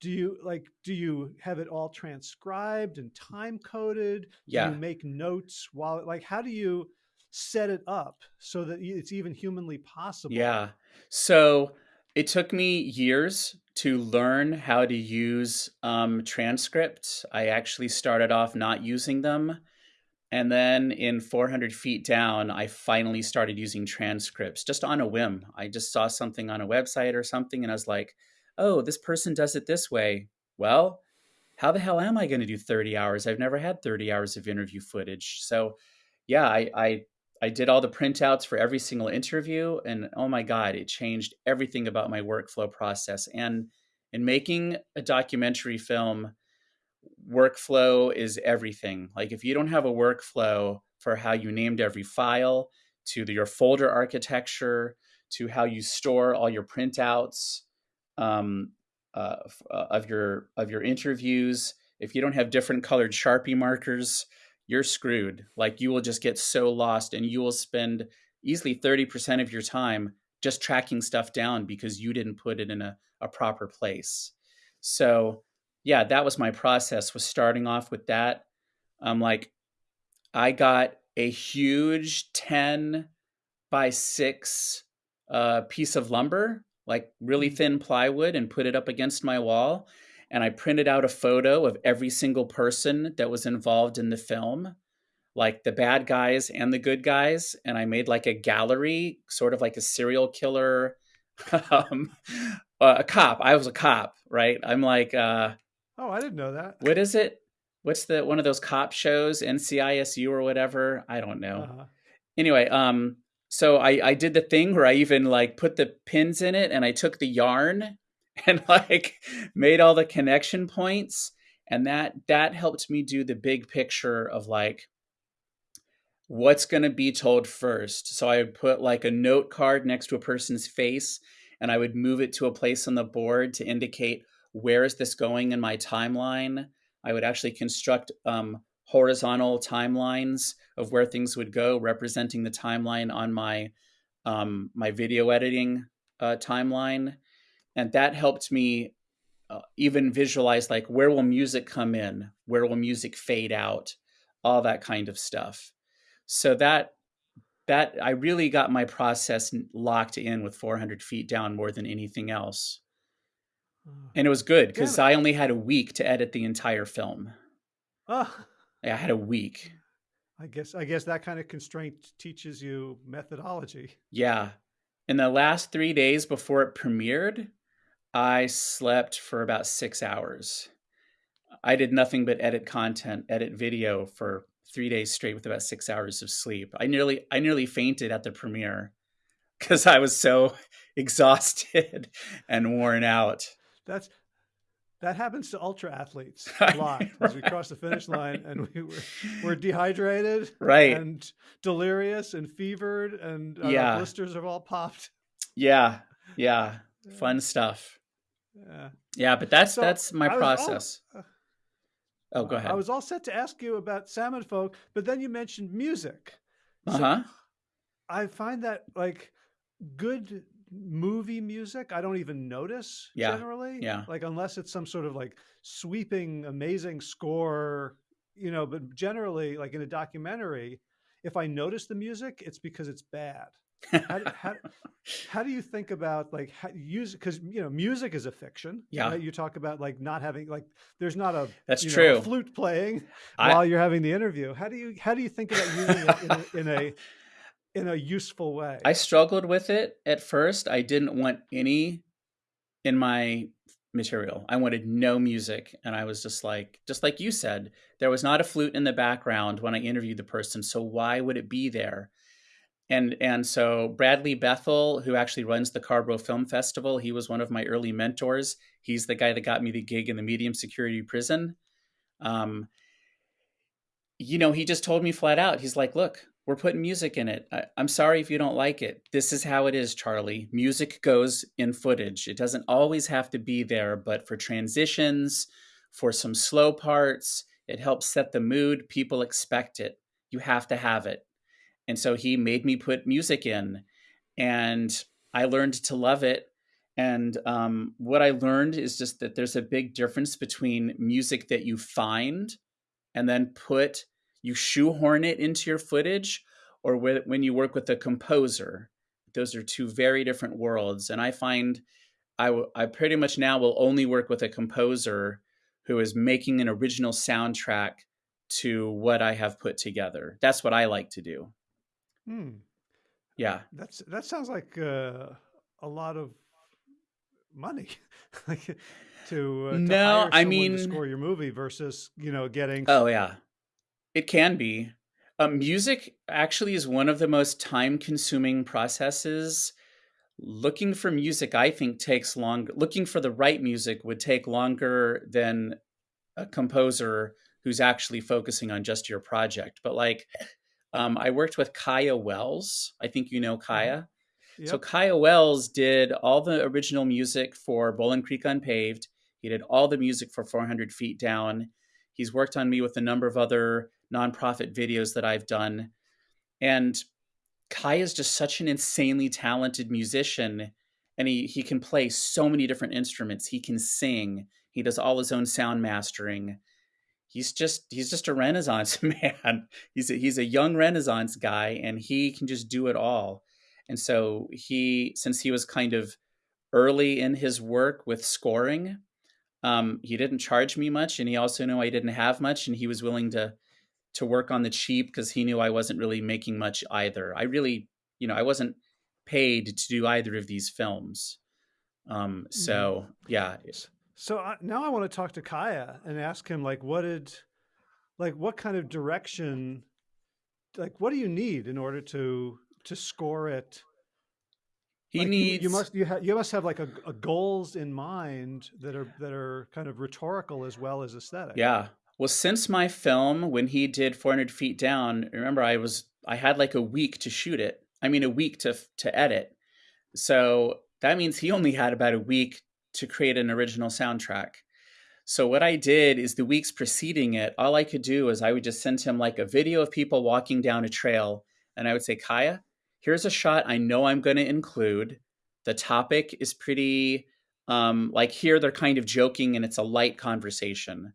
do you like do you have it all transcribed and time coded? Yeah. Do you make notes while like how do you set it up so that it's even humanly possible? Yeah. So it took me years to learn how to use um, transcripts. I actually started off not using them and then in 400 feet down, I finally started using transcripts just on a whim. I just saw something on a website or something, and I was like, oh, this person does it this way. Well, how the hell am I going to do 30 hours? I've never had 30 hours of interview footage. So, yeah, I, I, I did all the printouts for every single interview, and oh my God, it changed everything about my workflow process. And in making a documentary film, workflow is everything. Like if you don't have a workflow for how you named every file, to the, your folder architecture, to how you store all your printouts um, uh, uh, of your of your interviews, if you don't have different colored Sharpie markers, you're screwed. Like you will just get so lost, and you will spend easily thirty percent of your time just tracking stuff down because you didn't put it in a, a proper place. So yeah, that was my process was starting off with that. I'm like, I got a huge 10 by 6 uh, piece of lumber, like really mm. thin plywood, and put it up against my wall. And I printed out a photo of every single person that was involved in the film, like the bad guys and the good guys. And I made like a gallery, sort of like a serial killer, <laughs> um, a cop. I was a cop, right? I'm like, uh, Oh, I didn't know that. What is it? What's the one of those cop shows, NCISU or whatever? I don't know. Uh-huh. Anyway, um, so I I did the thing where I even like put the pins in it, and I took the yarn <laughs> and like made all the connection points, and that that helped me do the big picture of like what's going to be told first. So I would put like a note card next to a person's face and I would move it to a place on the board to indicate where is this going in my timeline. I would actually construct um, horizontal timelines of where things would go, representing the timeline on my um, my video editing uh, timeline, and that helped me uh, even visualize like where will music come in, where will music fade out, all that kind of stuff. So that that I really got my process locked in with 400 feet down more than anything else. And it was good because. I only had a week to edit the entire film. Oh. I had a week. I guess I guess that kind of constraint teaches you methodology. Yeah. In the last 3 days before it premiered, I slept for about 6 hours. I did nothing but edit content, edit video for three days straight with about six hours of sleep. I nearly I nearly fainted at the premiere because I was so <laughs> exhausted and worn out. That's that happens to ultra athletes <laughs> a lot right. as we cross the finish line and we were, we're dehydrated right and delirious and fevered and uh, yeah. blisters have all popped yeah yeah fun stuff yeah yeah but that's so that's my process all, uh, Oh, go ahead. I was all set to ask you about salmon folk, but then you mentioned music. Uh huh. I find that like good movie music, I don't even notice yeah. generally. Yeah. Like unless it's some sort of like sweeping, amazing score, you know. But generally, like in a documentary, if I notice the music, it's because it's bad how, do, how, <laughs> how, do you think about like how, use because you know music is a fiction yeah right? you talk about like not having like there's not a that's true know, flute playing I, while you're having the interview how do you how do you think about using it in a, in a <laughs> in a useful way i struggled with it at first i didn't want any in my material i wanted no music and i was just like just like you said there was not a flute in the background when i interviewed the person so why would it be there and and so Bradley Bethel, who actually runs the Carrboro Film Festival, he was one of my early mentors. He's the guy that got me the gig in the medium security prison. Um, you know, he just told me flat out. He's like, "Look, we're putting music in it. I, I'm sorry if you don't like it. This is how it is, Charlie. Music goes in footage. It doesn't always have to be there, but for transitions, for some slow parts, it helps set the mood. People expect it. You have to have it." And so he made me put music in, and I learned to love it. And um, what I learned is just that there's a big difference between music that you find and then put, you shoehorn it into your footage, or when you work with a composer. Those are two very different worlds. And I find I, w- I pretty much now will only work with a composer who is making an original soundtrack to what I have put together. That's what I like to do. Hmm. Yeah. That's that sounds like uh, a lot of money. <laughs> like to, uh, to no, I mean score your movie versus you know getting. Oh yeah, it can be. Uh, music actually is one of the most time-consuming processes. Looking for music, I think, takes long. Looking for the right music would take longer than a composer who's actually focusing on just your project. But like um, I worked with Kaya Wells. I think you know mm-hmm. Kaya. Yep. So Kaya Wells did all the original music for Bolin Creek Unpaved. He did all the music for 400 Feet Down. He's worked on me with a number of other nonprofit videos that I've done. And Kai is just such an insanely talented musician. And he, he can play so many different instruments. He can sing. He does all his own sound mastering he's just he's just a renaissance <laughs> man he's a, he's a young renaissance guy and he can just do it all and so he since he was kind of early in his work with scoring um, he didn't charge me much and he also knew i didn't have much and he was willing to to work on the cheap because he knew i wasn't really making much either i really you know i wasn't paid to do either of these films um, so yeah so I, now I want to talk to Kaya and ask him like, what did, like, what kind of direction, like, what do you need in order to to score it? He like you, you must you, ha- you must have like a, a goals in mind that are that are kind of rhetorical as well as aesthetic. Yeah. Well, since my film, when he did 400 Feet Down, remember I was I had like a week to shoot it. I mean, a week to to edit. So that means he only had about a week to create an original soundtrack. So what I did is the weeks preceding it, all I could do is I would just send him like a video of people walking down a trail, and I would say, Kaya, here's a shot I know I'm going to include. The topic is pretty um, like here they're kind of joking and it's a light conversation.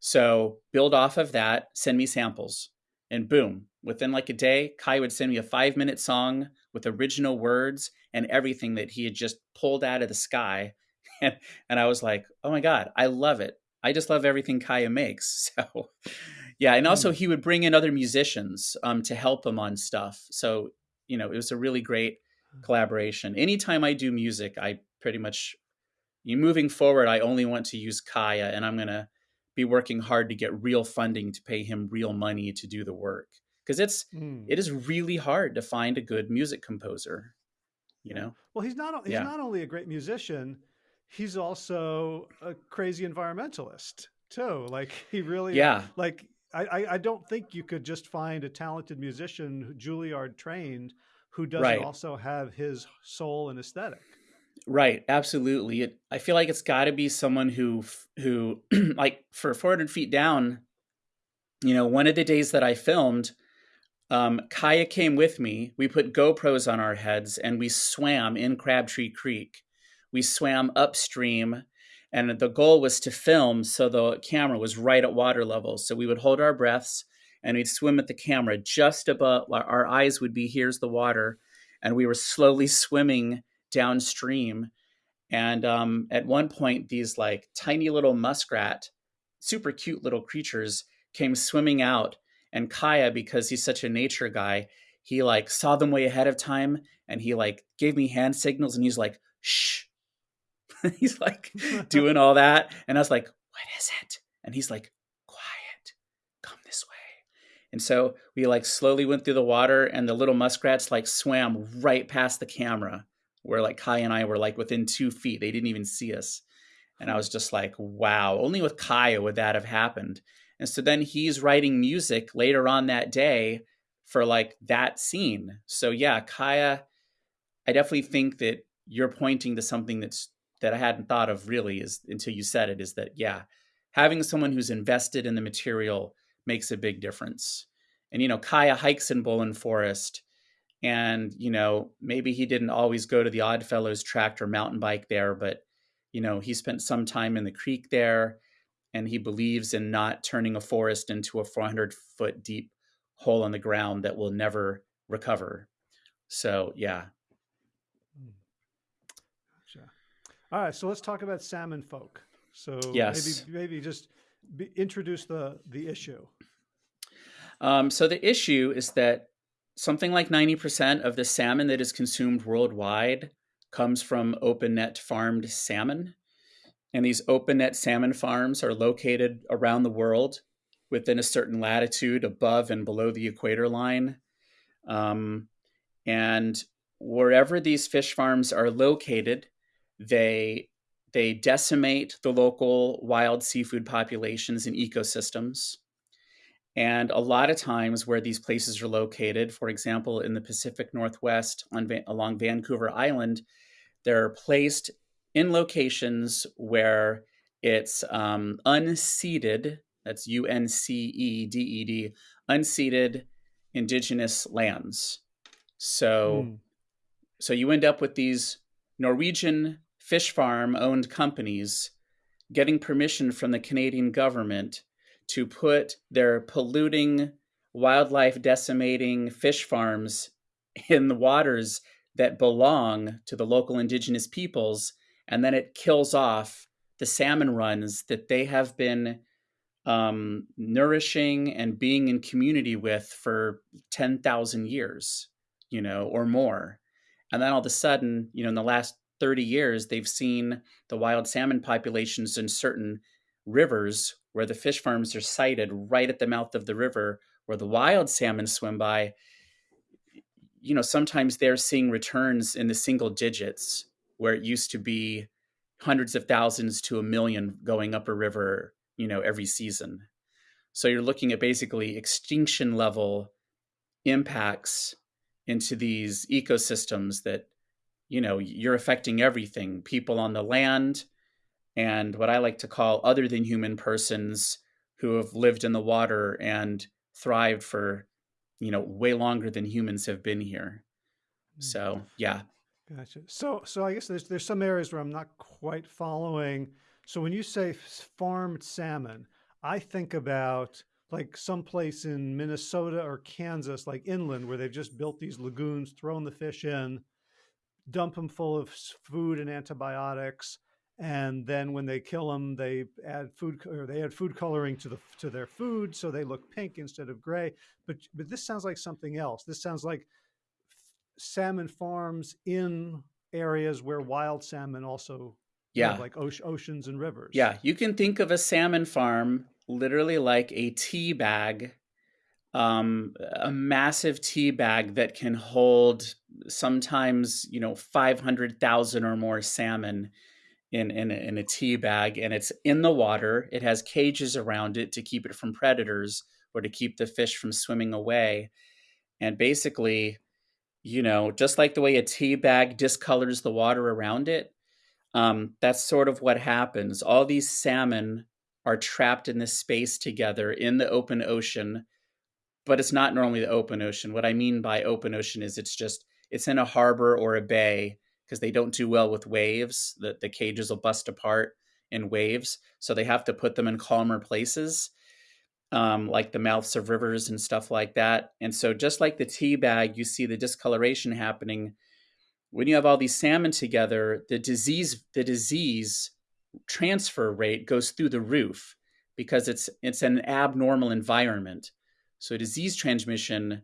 So build off of that, send me samples, and boom, within like a day, Kai would send me a five minute song with original words and everything that he had just pulled out of the sky. <laughs> And, and I was like, oh my God, I love it. I just love everything Kaya makes. <laughs> So, yeah. And also, Mm. he would bring in other musicians um, to help him on stuff. So, you know, it was a really great collaboration. Anytime I do music, I pretty much, you moving forward, I only want to use Kaya and I'm going to be working hard to get real funding to pay him real money to do the work. Because it's, Mm. it is really hard to find a good music composer, you know? Well, he's not he's Yeah. not only a great musician, he's also a crazy environmentalist too. Like he really Yeah. like I, I, I don't think you could just find a talented musician Juilliard trained who doesn't Right. also have his soul and aesthetic. Right, absolutely. It, I feel like it's got to be someone who, who, <clears throat> like, for 400 feet down. You know, one of the days that I filmed, um, Kaya came with me. We put GoPros on our heads and we swam in Crabtree Creek. We swam upstream, and the goal was to film so the camera was right at water level. So we would hold our breaths and we'd swim at the camera just above. Our eyes would be here's the water, and we were slowly swimming downstream. And um, at one point, these like tiny little muskrat, super cute little creatures came swimming out. And Kaya, because he's such a nature guy, he like saw them way ahead of time and he like gave me hand signals and he's like, shh. <laughs> he's like <laughs> doing all that. And I was like, what is it? And he's like, quiet, come this way. And so we like slowly went through the water and the little muskrats like swam right past the camera where like Kai and I were like within two feet. They didn't even see us. And I was just like, wow, only with Kaya would that have happened. And so then he's writing music later on that day for like that scene. So yeah, Kaya, I definitely think that you're pointing to something that's that I hadn't thought of really is until you said it is that yeah, having someone who's invested in the material makes a big difference. And you know, Kaya hikes in Bolin Forest and you know maybe he didn't always go to the oddfellows tract or mountain bike there but you know he spent some time in the creek there and he believes in not turning a forest into a 400 foot deep hole in the ground that will never recover so yeah Mm. Gotcha. All right, so let's talk about salmon folk. So Yes. maybe maybe just be, introduce the the issue. um, so the issue is that something like 90% of the salmon that is consumed worldwide comes from open net farmed salmon and these open net salmon farms are located around the world within a certain latitude above and below the equator line. Um, and wherever these fish farms are located, they they decimate the local wild seafood populations and ecosystems. And a lot of times, where these places are located, for example, in the Pacific Northwest on along Vancouver Island, they're placed in locations where it's um, unceded, that's U N C E D E D, unceded indigenous lands. So, Mm. so you end up with these Norwegian fish farm owned companies getting permission from the Canadian government to put their polluting, wildlife decimating fish farms in the waters that belong to the local indigenous peoples and then it kills off the salmon runs that they have been um, nourishing and being in community with for 10,000 years, you know, or more. And then all of a sudden, you know, in the last 30 years, they've seen the wild salmon populations in certain rivers where the fish farms are sited right at the mouth of the river where the wild salmon swim by. you know, sometimes they're seeing returns in the single digits where it used to be hundreds of thousands to a million going up a river, you know, every season. So you're looking at basically extinction level impacts into these ecosystems that, you know, you're affecting everything people on the land and what I like to call other than human persons who have lived in the water and thrived for, you know, way longer than humans have been here. Hmm. So, yeah. Gotcha. So, so I guess there's there's some areas where I'm not quite following. So when you say farmed salmon, I think about like someplace in Minnesota or Kansas, like inland, where they've just built these lagoons, thrown the fish in, dump them full of food and antibiotics, and then when they kill them, they add food or they add food coloring to the to their food, so they look pink instead of gray. But but this sounds like something else. This sounds like salmon farms in areas where wild salmon also yeah like oceans and rivers. Yeah, you can think of a salmon farm literally like a tea bag, um, a massive tea bag that can hold sometimes you know five hundred thousand or more salmon in in a, in a tea bag, and it's in the water. It has cages around it to keep it from predators or to keep the fish from swimming away. And basically, you know, just like the way a tea bag discolors the water around it, um, that's sort of what happens. All these salmon are trapped in this space together in the open ocean, but it's not normally the open ocean. What I mean by open ocean is it's just it's in a harbor or a bay because they don't do well with waves. The, the cages will bust apart in waves. So they have to put them in calmer places, um, like the mouths of rivers and stuff like that. And so, just like the tea bag, you see the discoloration happening. When you have all these salmon together, the disease, the disease transfer rate goes through the roof because it's it's an abnormal environment. So disease transmission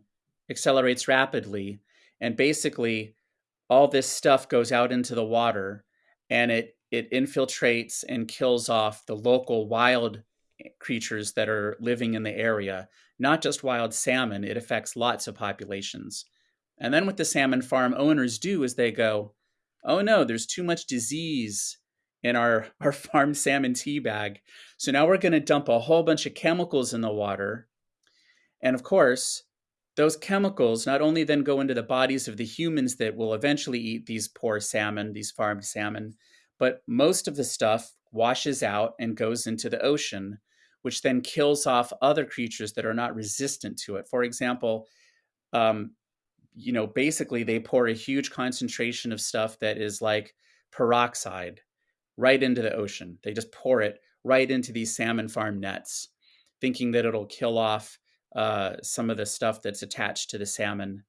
accelerates rapidly, and basically all this stuff goes out into the water and it it infiltrates and kills off the local wild creatures that are living in the area not just wild salmon it affects lots of populations. And then what the salmon farm owners do is they go oh no there's too much disease in our <laughs> our farm salmon tea bag. So now we're going to dump a whole bunch of chemicals in the water. And of course those chemicals not only then go into the bodies of the humans that will eventually eat these poor salmon, these farmed salmon, but most of the stuff washes out and goes into the ocean, which then kills off other creatures that are not resistant to it. For example, um, you know, basically they pour a huge concentration of stuff that is like peroxide right into the ocean. They just pour it right into these salmon farm nets, thinking that it'll kill off uh, some of the stuff that's attached to the salmon.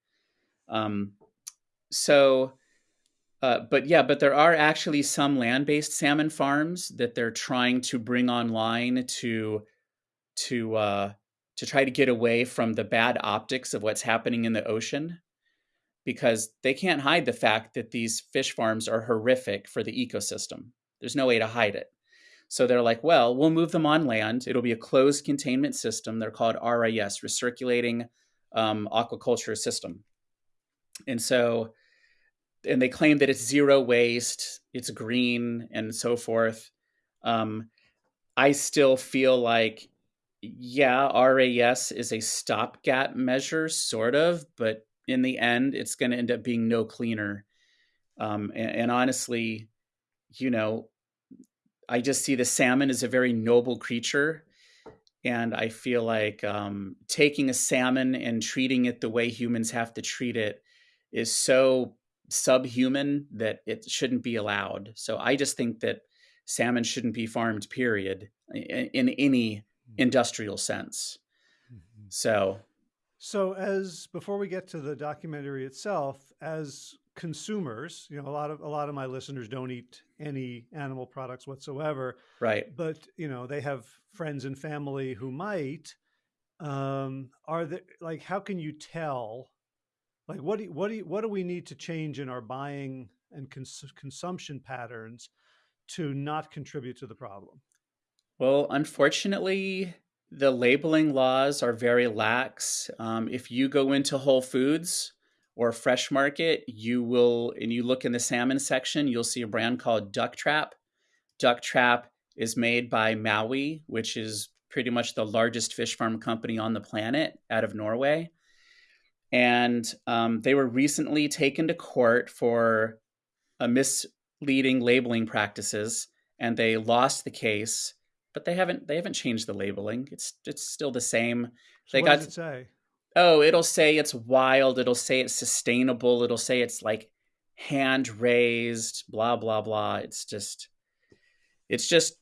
Um, so, uh, but yeah, but there are actually some land-based salmon farms that they're trying to bring online to to uh, to try to get away from the bad optics of what's happening in the ocean because they can't hide the fact that these fish farms are horrific for the ecosystem. There's no way to hide it. So they're like, well, we'll move them on land. It'll be a closed containment system. They're called RAS, Recirculating um, Aquaculture System. And so, and they claim that it's zero waste, it's green, and so forth. Um, I still feel like, yeah, RAS is a stopgap measure, sort of, but in the end, it's going to end up being no cleaner. Um, and, and honestly, you know, I just see the salmon as a very noble creature. And I feel like um, taking a salmon and treating it the way humans have to treat it is so subhuman that it shouldn't be allowed. So I just think that salmon shouldn't be farmed, period, in, in any mm. industrial sense. Mm-hmm. So so as before we get to the documentary itself, as consumers, you know, a lot of a lot of my listeners don't eat any animal products whatsoever. Right. But, you know, they have friends and family who might. Um, are there like how can you tell like what do you, what do you, what do we need to change in our buying and cons- consumption patterns to not contribute to the problem? Well, unfortunately, the labeling laws are very lax. Um, if you go into Whole Foods or Fresh Market, you will, and you look in the salmon section, you'll see a brand called Ducktrap. Duck Trap is made by Mowi, which is pretty much the largest fish farm company on the planet out of Norway. And um, they were recently taken to court for a misleading labeling practices, and they lost the case. But they haven't they haven't changed the labeling. It's it's still the same. They what got does it say? Oh, it'll say it's wild. It'll say it's sustainable. It'll say it's like hand raised. Blah blah blah. It's just it's just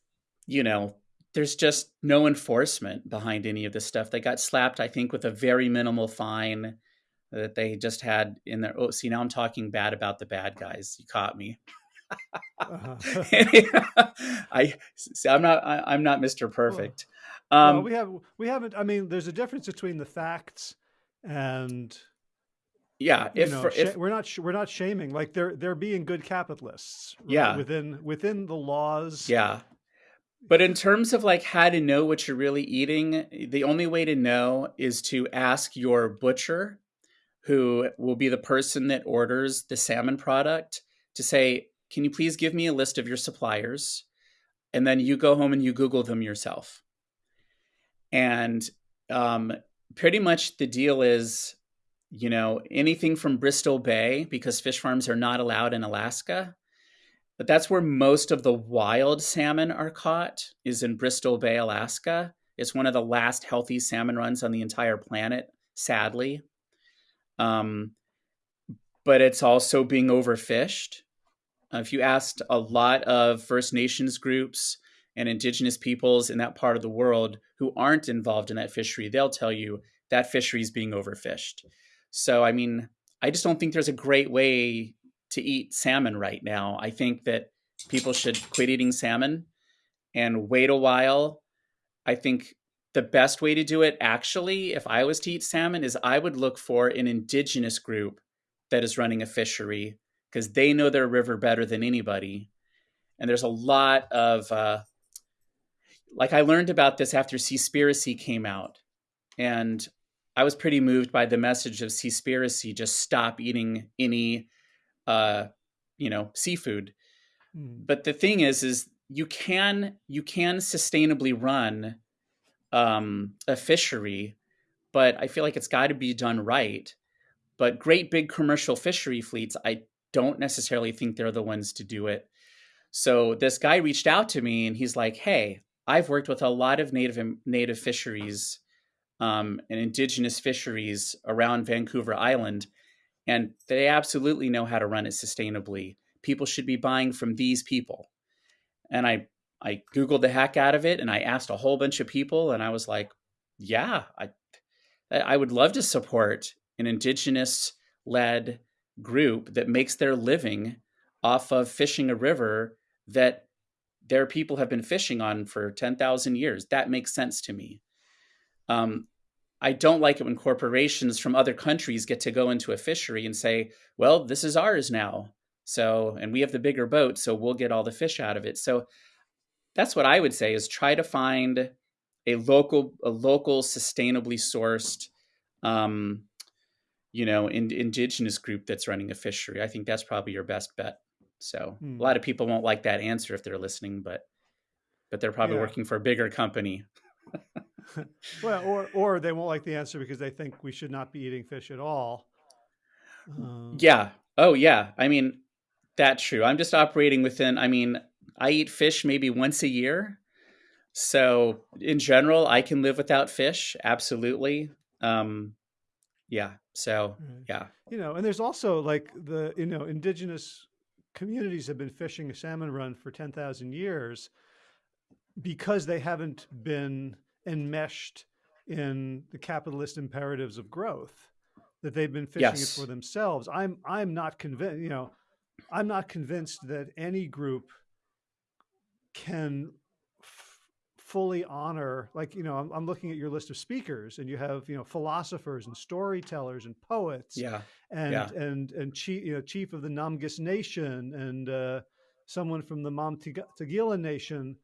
you know there's just no enforcement behind any of this stuff. They got slapped, I think, with a very minimal fine that they just had in their. Oh, see, now I'm talking bad about the bad guys. You caught me. Uh-huh. <laughs> I, see, I'm not. I, I'm not Mr. Perfect. well, Um, we have we haven't. I mean, there's a difference between the facts and yeah. you If know for, if we're not we're not shaming. Like they're they're being good capitalists. right, Yeah. within within the laws. Yeah. But in terms of like how to know what you're really eating, the only way to know is to ask your butcher, who will be the person that orders the salmon product, to say, Can you please give me a list of your suppliers? And then you go home and you Google them yourself. And um, pretty much the deal is, you know, anything from Bristol Bay, because fish farms are not allowed in Alaska, but that's where most of the wild salmon are caught is in Bristol Bay, Alaska. It's one of the last healthy salmon runs on the entire planet, sadly. Um, but it's also being overfished. Uh, if you asked a lot of First Nations groups and indigenous peoples in that part of the world who aren't involved in that fishery, they'll tell you that fishery is being overfished. So, I mean, I just don't think there's a great way to eat salmon right now. I think that people should quit eating salmon and wait a while. I think the best way to do it, actually, if I was to eat salmon, is I would look for an indigenous group that is running a fishery because they know their river better than anybody. And there's a lot of, uh, like, I learned about this after Seaspiracy came out. And I was pretty moved by the message of Seaspiracy just stop eating any uh, you know, seafood. Mm. But the thing is, is you can you can sustainably run um, a fishery, but I feel like it's got to be done right. But great big commercial fishery fleets, I don't necessarily think they're the ones to do it. So this guy reached out to me and he's like, "Hey, I've worked with a lot of native native fisheries um, and indigenous fisheries around Vancouver Island, and they absolutely know how to run it sustainably. People should be buying from these people." And I I googled the heck out of it, and I asked a whole bunch of people, and I was like, "Yeah, I I would love to support an indigenous led group that makes their living off of fishing a river that their people have been fishing on for 10,000 years. That makes sense to me. Um, I don't like it when corporations from other countries get to go into a fishery and say, well, this is ours now. So, and we have the bigger boat, so we'll get all the fish out of it. So that's what I would say is try to find a local, a local sustainably sourced, um, you know, in, indigenous group that's running a fishery. I think that's probably your best bet. So Hmm. a lot of people won't like that answer if they're listening, but but they're probably Yeah. working for a bigger company. <laughs> Well, or or they won't like the answer because they think we should not be eating fish at all. Um, Yeah. Oh, yeah. I mean, that's true. I'm just operating within, I mean, I eat fish maybe once a year. So in general, I can live without fish. Absolutely. Um, yeah. So, right. yeah. You know, and there's also like the you know indigenous communities have been fishing a salmon run for ten thousand years because they haven't been enmeshed in the capitalist imperatives of growth. That they've been fishing it for themselves. I'm I'm not convinced. You know, I'm not convinced that any group can fully honor like you know I'm, I'm looking at your list of speakers and you have you know philosophers and storytellers and poets Yeah. and Yeah. and and chief you know chief of the Namgis Nation and uh, someone from the Ma'amtagila Nation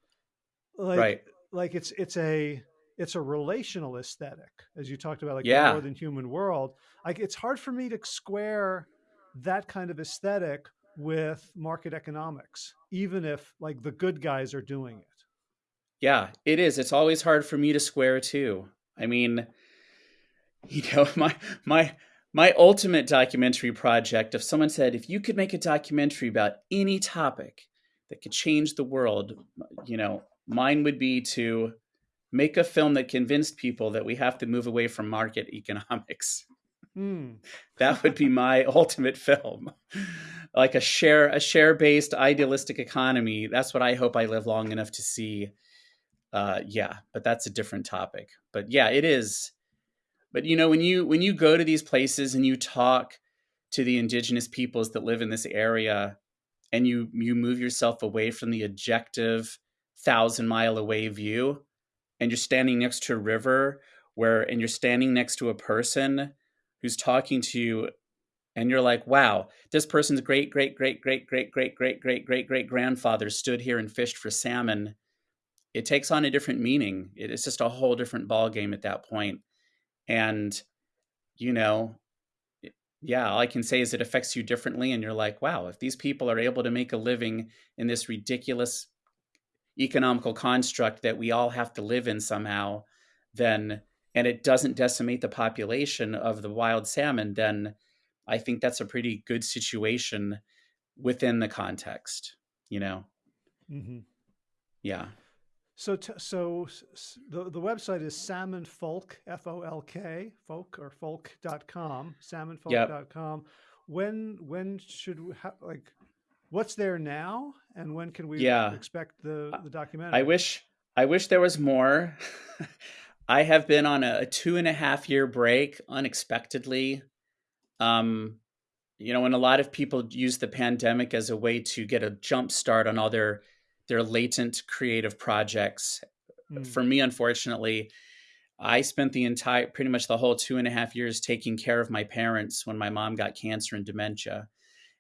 like Right. like it's it's a it's a relational aesthetic, as you talked about, like the Yeah. more than human world. Like it's hard for me to square that kind of aesthetic with market economics, even if like the good guys are doing it. Yeah, it is. It's always hard for me to square too. I mean, you know, <laughs> my my my ultimate documentary project, if someone said, if you could make a documentary about any topic that could change the world, you know, mine would be to make a film that convinced people that we have to move away from market <laughs> economics. Hmm. That would be my <laughs> ultimate film. Like a share a share based idealistic economy. That's what I hope I live long enough to see. Uh, yeah, but that's a different topic. But yeah, it is. But you know, when you when you go to these places and you talk to the indigenous peoples that live in this area, and you you move yourself away from the objective thousand mile away view, and you're standing next to a river where and you're standing next to a person who's talking to you and you're like wow this person's great great great great great great great great great great grandfather stood here and fished for salmon it takes on a different meaning. It's just a whole different ball game at that point. And you know yeah all i can say is it affects you differently and you're like wow if these people are able to make a living in this ridiculous economical construct that we all have to live in somehow then and it doesn't decimate the population of the wild salmon then i think that's a pretty good situation within the context you know? Hmm yeah So, t- so the, the website is salmon folk, F O L K, folk or folk.com, salmonfolk.com. When, when should we like, what's there now? And when can we Yeah. expect the, the documentary? I wish I wish there was more. <laughs> I have been on a, a two and a half year break unexpectedly. Um, you know, and a lot of people use the pandemic as a way to get a jump start on all their their latent creative projects. Mm, For me, unfortunately, I spent the entire pretty much the whole two and a half years taking care of my parents when my mom got cancer and dementia.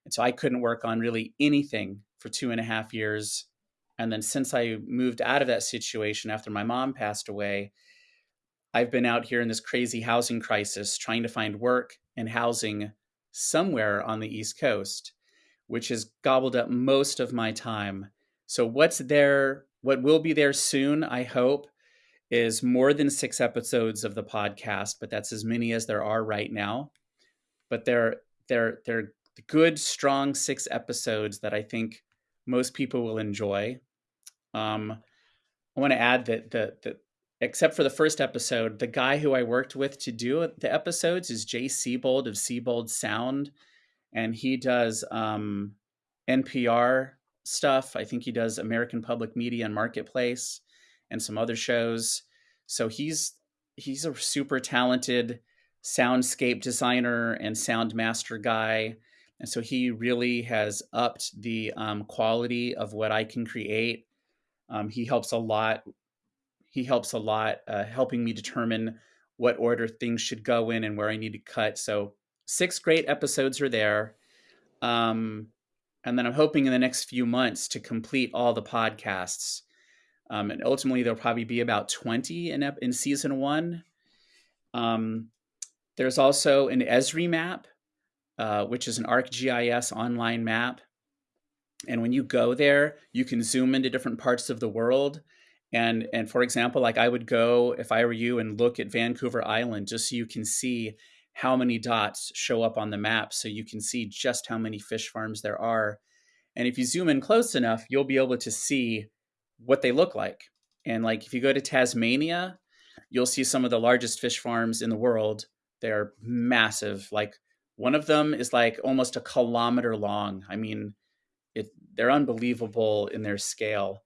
And so I couldn't work on really anything for two and a half years. And then since I moved out of that situation after my mom passed away, I've been out here in this crazy housing crisis trying to find work and housing somewhere on the East Coast, which has gobbled up most of my time. So, what's there, what will be there soon, I hope, is more than six episodes of the podcast, but that's as many as there are right now. But they're, they're, they're good, strong six episodes that I think most people will enjoy. Um, I want to add that the, the except for the first episode, the guy who I worked with to do the episodes is Jay Siebold of Siebold Sound, and he does um, NPR stuff. I think he does American Public Media and Marketplace, and some other shows. So he's he's a super talented soundscape designer and sound master guy. And so he really has upped the um, quality of what I can create. Um, he helps a lot. He helps a lot, uh, helping me determine what order things should go in and where I need to cut. So six great episodes are there. Um, and then I'm hoping in the next few months to complete all the podcasts. Um, and ultimately, there'll probably be about 20 in, in season one. Um, there's also an Esri map, uh, which is an ArcGIS online map. And when you go there, you can zoom into different parts of the world. And, and for example, like I would go, if I were you, and look at Vancouver Island just so you can see how many dots show up on the map. So you can see just how many fish farms there are. And if you zoom in close enough, you'll be able to see what they look like. And like if you go to Tasmania, you'll see some of the largest fish farms in the world. They're massive. Like one of them is like almost a kilometer long. I mean, it they're unbelievable in their scale.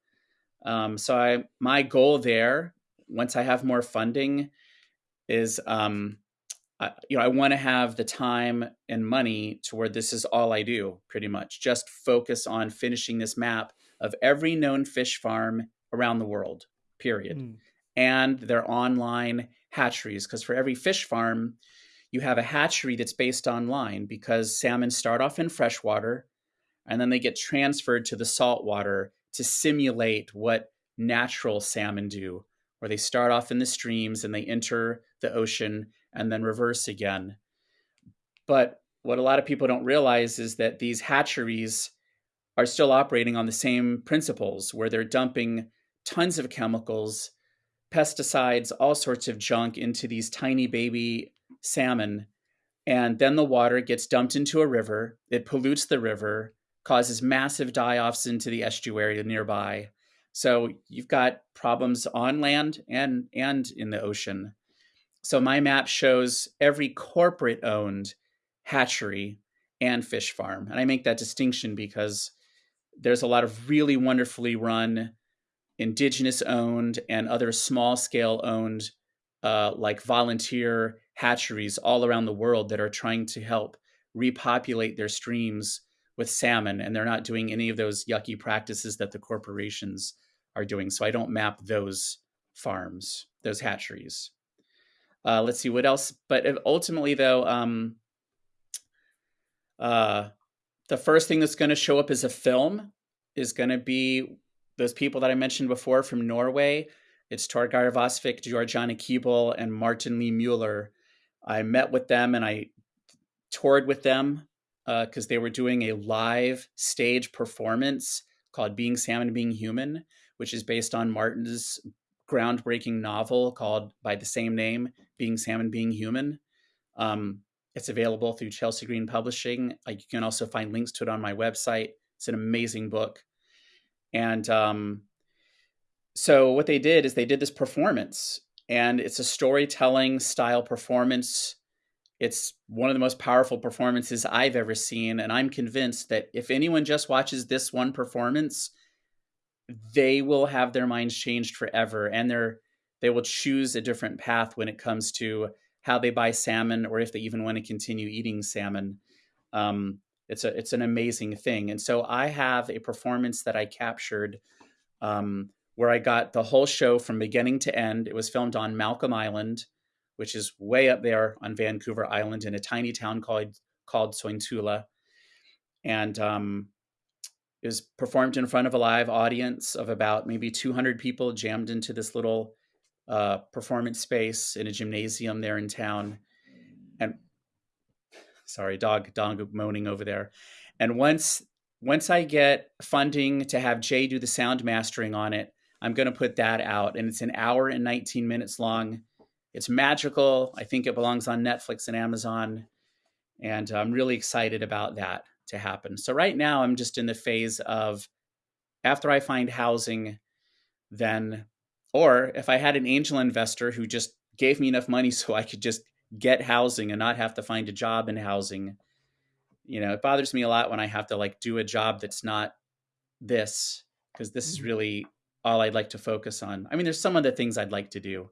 Um, so I my goal there, once I have more funding, is um, I, you know I want to have the time and money to where this is all I do, pretty much. Just focus on finishing this map of every known fish farm around the world. Period mm, and their online hatcheries. Because for every fish farm, you have a hatchery that's based online because salmon start off in freshwater and then they get transferred to the saltwater to simulate what natural salmon do where they start off in the streams and they enter the ocean and then reverse again. But what a lot of people don't realize is that these hatcheries are still operating on the same principles where they're dumping tons of chemicals, pesticides, all sorts of junk into these tiny baby salmon. And then the water gets dumped into a river. It pollutes the river, causes massive die offs into the estuary nearby. So you've got problems on land and, and in the ocean. So my map shows every corporate owned hatchery and fish farm. And I make that distinction because there's a lot of really wonderfully run indigenous owned and other small scale owned uh, like volunteer hatcheries all around the world that are trying to help repopulate their streams with salmon and they're not doing any of those yucky practices that the corporations are doing so i don't map those farms those hatcheries uh, let's see what else but ultimately though um, uh, the first thing that's going to show up as a film is going to be those people that I mentioned before from Norway. It's Torgeir Vassvik, Georgiana Keable, and Martin Lee Mueller. I met with them and I toured with them because uh, they were doing a live stage performance called Being Salmon, Being Human, which is based on Martin's groundbreaking novel called by the same name, Being Salmon, Being Human. Um, it's available through Chelsea Green Publishing. you can also find links to it on my website. It's an amazing book. And um, so what they did is they did this performance, and it's a storytelling style performance. It's one of the most powerful performances I've ever seen. And I'm convinced that if anyone just watches this one performance, they will have their minds changed forever and they're they will choose a different path when it comes to how they buy salmon or if they even want to continue eating salmon. Um, it's a it's an amazing thing. And so I have a performance that I captured um, where I got the whole show from beginning to end. It was filmed on Malcolm Island, which is way up there on Vancouver Island in a tiny town called called Sointula. And um, it was performed in front of a live audience of about maybe 200 people jammed into this little uh, performance space in a gymnasium there in town. And <sighs> sorry, dog dog moaning over there. And once once I get funding to have Jay do the sound mastering on it, I'm going to put that out. And it's an hour and 19 minutes long. It's magical. I think it belongs on Netflix and Amazon. And I'm really excited about that to happen. So right now, I'm just in the phase of after I find housing, then or if I had an angel investor who just gave me enough money <laughs> so I could just get housing and not have to find a job in housing, you know, it bothers me a lot when I have to like do a job that's not this because this is mm-hmm. really all I'd like to focus on. I mean, there's some other things I'd like to do,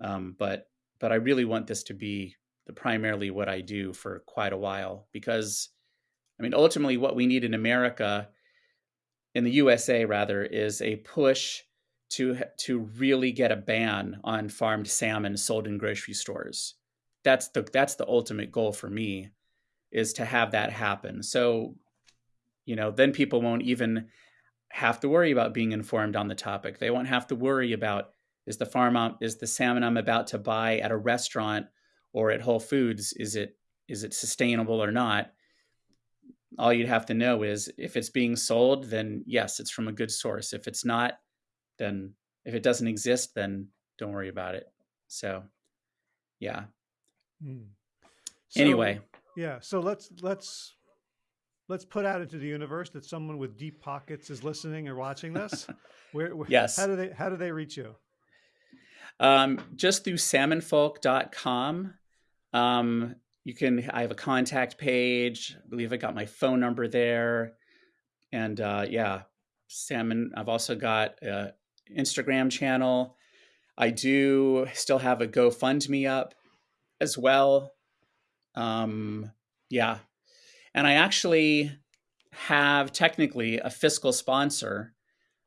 um, but but I really want this to be the primarily what I do for quite a while because, I mean, ultimately, what we need in America, in the USA rather, is a push to to really get a ban on farmed salmon sold in grocery stores. That's the that's the ultimate goal for me is to have that happen. So, you know, then people won't even have to worry about being informed on the topic. They won't have to worry about is the farm is the salmon I'm about to buy at a restaurant or at Whole Foods is it is it sustainable or not? All you'd have to know is if it's being sold, then yes, it's from a good source. If it's not, then if it doesn't exist, then don't worry about it. So, yeah. Mm. So, anyway, yeah. So let's let's let's put out into the universe that someone with deep pockets is listening or watching this. <laughs> where, where, yes. How do they how do they reach you? Um, just through salmonfolk.com. Um, you can I have a contact page. I believe I got my phone number there. And uh, yeah, salmon. I've also got uh, Instagram channel. I do still have a GoFundMe up as well. Um, yeah. And I actually have technically a fiscal sponsor,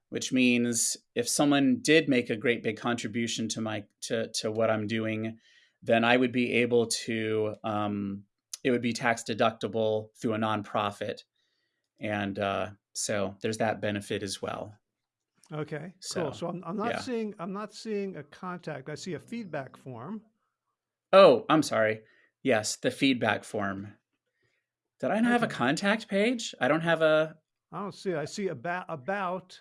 which means if someone did make a great big contribution to my to to what I'm doing, then I would be able to um, it would be tax deductible through a nonprofit, and uh, so there's that benefit as well. Okay, So, cool. So I'm, I'm not yeah. seeing I'm not seeing a contact. I see a feedback form. Oh, I'm sorry. Yes, the feedback form. Did I not have a contact page? I don't have a. I don't see it. I see about about,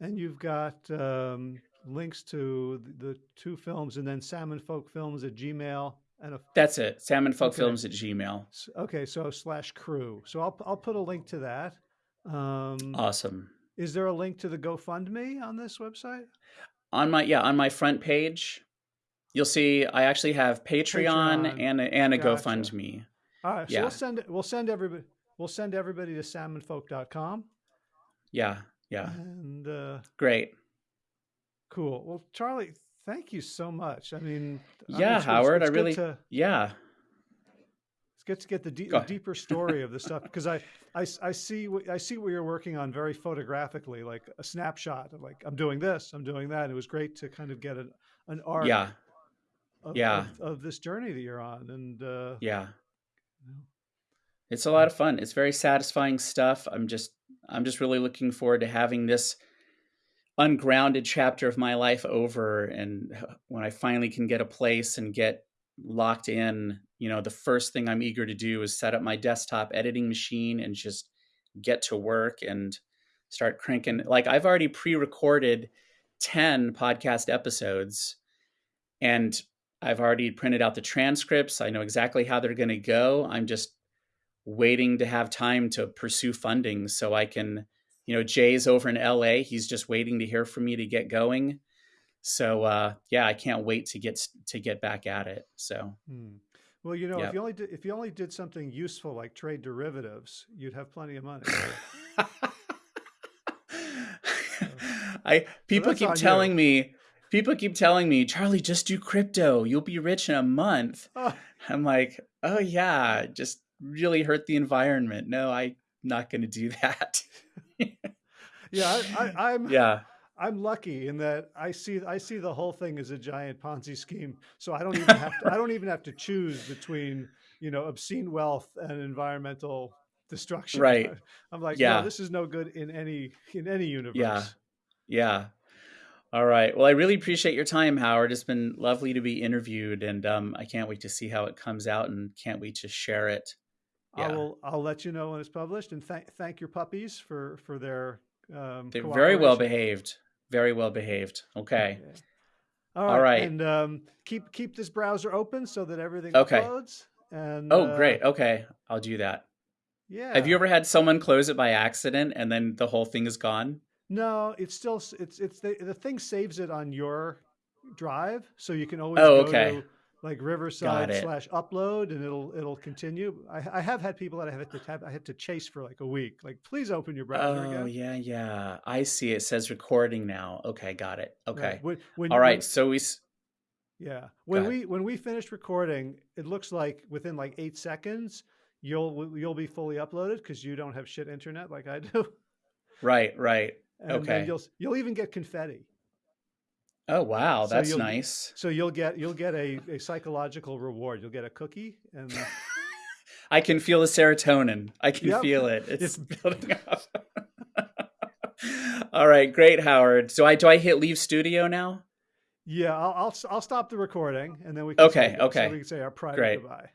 and you've got um, links to the, the two films, and then Salmon Folk Films at Gmail, and a That's it. salmon okay, Salmonfolkfilms at Gmail. okay. So slash crew. So I'll I'll put a link to that. Um, Awesome. is there a link to the GoFundMe on this website? On my yeah, on my front page, you'll see I actually have Patreon Patreon. and a, and a Gotcha. GoFundMe. All right. So Yeah, we'll send. We'll send everybody. We'll send everybody to salmonfolk.com. yeah, yeah. And uh, Great. Cool. Well, Charlie, thank you so much. I mean, Yeah, it's, it's, Howard. I it's good really to yeah. it's good to get the, de- deeper story of the stuff because I, I I see what I see what you're working on very photographically, like a snapshot of like I'm doing this, I'm doing that. It was great to kind of get an an arc Yeah, of, yeah, of, of this journey that you're on, and uh, yeah. you know, It's a lot of fun. It's very satisfying stuff. I'm just I'm just really looking forward to having this ungrounded chapter of my life over and when I finally can get a place and get locked in, you know, the first thing I'm eager to do is set up my desktop editing machine and just get to work and start cranking like I've already pre-recorded 10 podcast episodes and I've already printed out the transcripts. I know exactly how they're going to go. I'm just waiting to have time to pursue funding so I can, you know, Jay's over in LA. He's just waiting to hear from me to get going. So uh, yeah, I can't wait to get to get back at it. So hmm. well, you know, if you only did, if you only did something useful like trade derivatives, you'd have plenty of money. <laughs> I people keep on you. telling me people keep telling me, Charlie, just do crypto. You'll be rich in a month. Oh, <laughs> I'm like, oh yeah, just really hurt the environment. No, I'm not going to do <laughs> that. <laughs> yeah, I, I, I'm yeah, I'm lucky in that I see I see the whole thing as a giant Ponzi scheme. So I don't even have to I don't even have to choose between you know obscene wealth and environmental destruction. right. <laughs> I, am like, no, Yeah, this is no good in any in any yeah, universe. yeah. All right. Well, I really appreciate your time, Howard. It's been lovely to be interviewed, and um, I can't wait to see how it comes out, and can't wait to share it. I Yeah, will I'll let you know when it's published and thank thank your puppies for for their um, they're very well behaved. Very well behaved. Okay. Yeah. All All right, right. and um, keep keep this browser open so that everything Okay. uploads. And Oh, uh, great. Okay, I'll do that. yeah, Have you ever had someone close it by accident and then the whole thing is gone? No, it's still it's it's the the thing saves it on your drive, so you can always Oh, go okay. to like Riverside slash upload, and it'll it'll continue. I, I have had people that I have to have, I had to chase for like a week. Like, please open your browser again. Oh, again. yeah, yeah. I see. It says recording now. Okay, got it. Right. Okay. When when All when. So we. yeah when we when we finish recording, it looks like within like eight seconds you'll you'll be fully uploaded because you don't have shit internet like I do, Right, right. and Okay. you'll you'll even get confetti. Oh, wow. So That's you'll nice. so you'll get you'll get a, a psychological reward. You'll get a cookie and <laughs> I can feel the serotonin. I can yep. feel it. <laughs> It's building up. <laughs> All right, great, Howard. So I do I hit leave studio now? yeah. I'll, I'll I'll stop the recording and then we can say Okay, so okay. we can say our private Great. goodbye.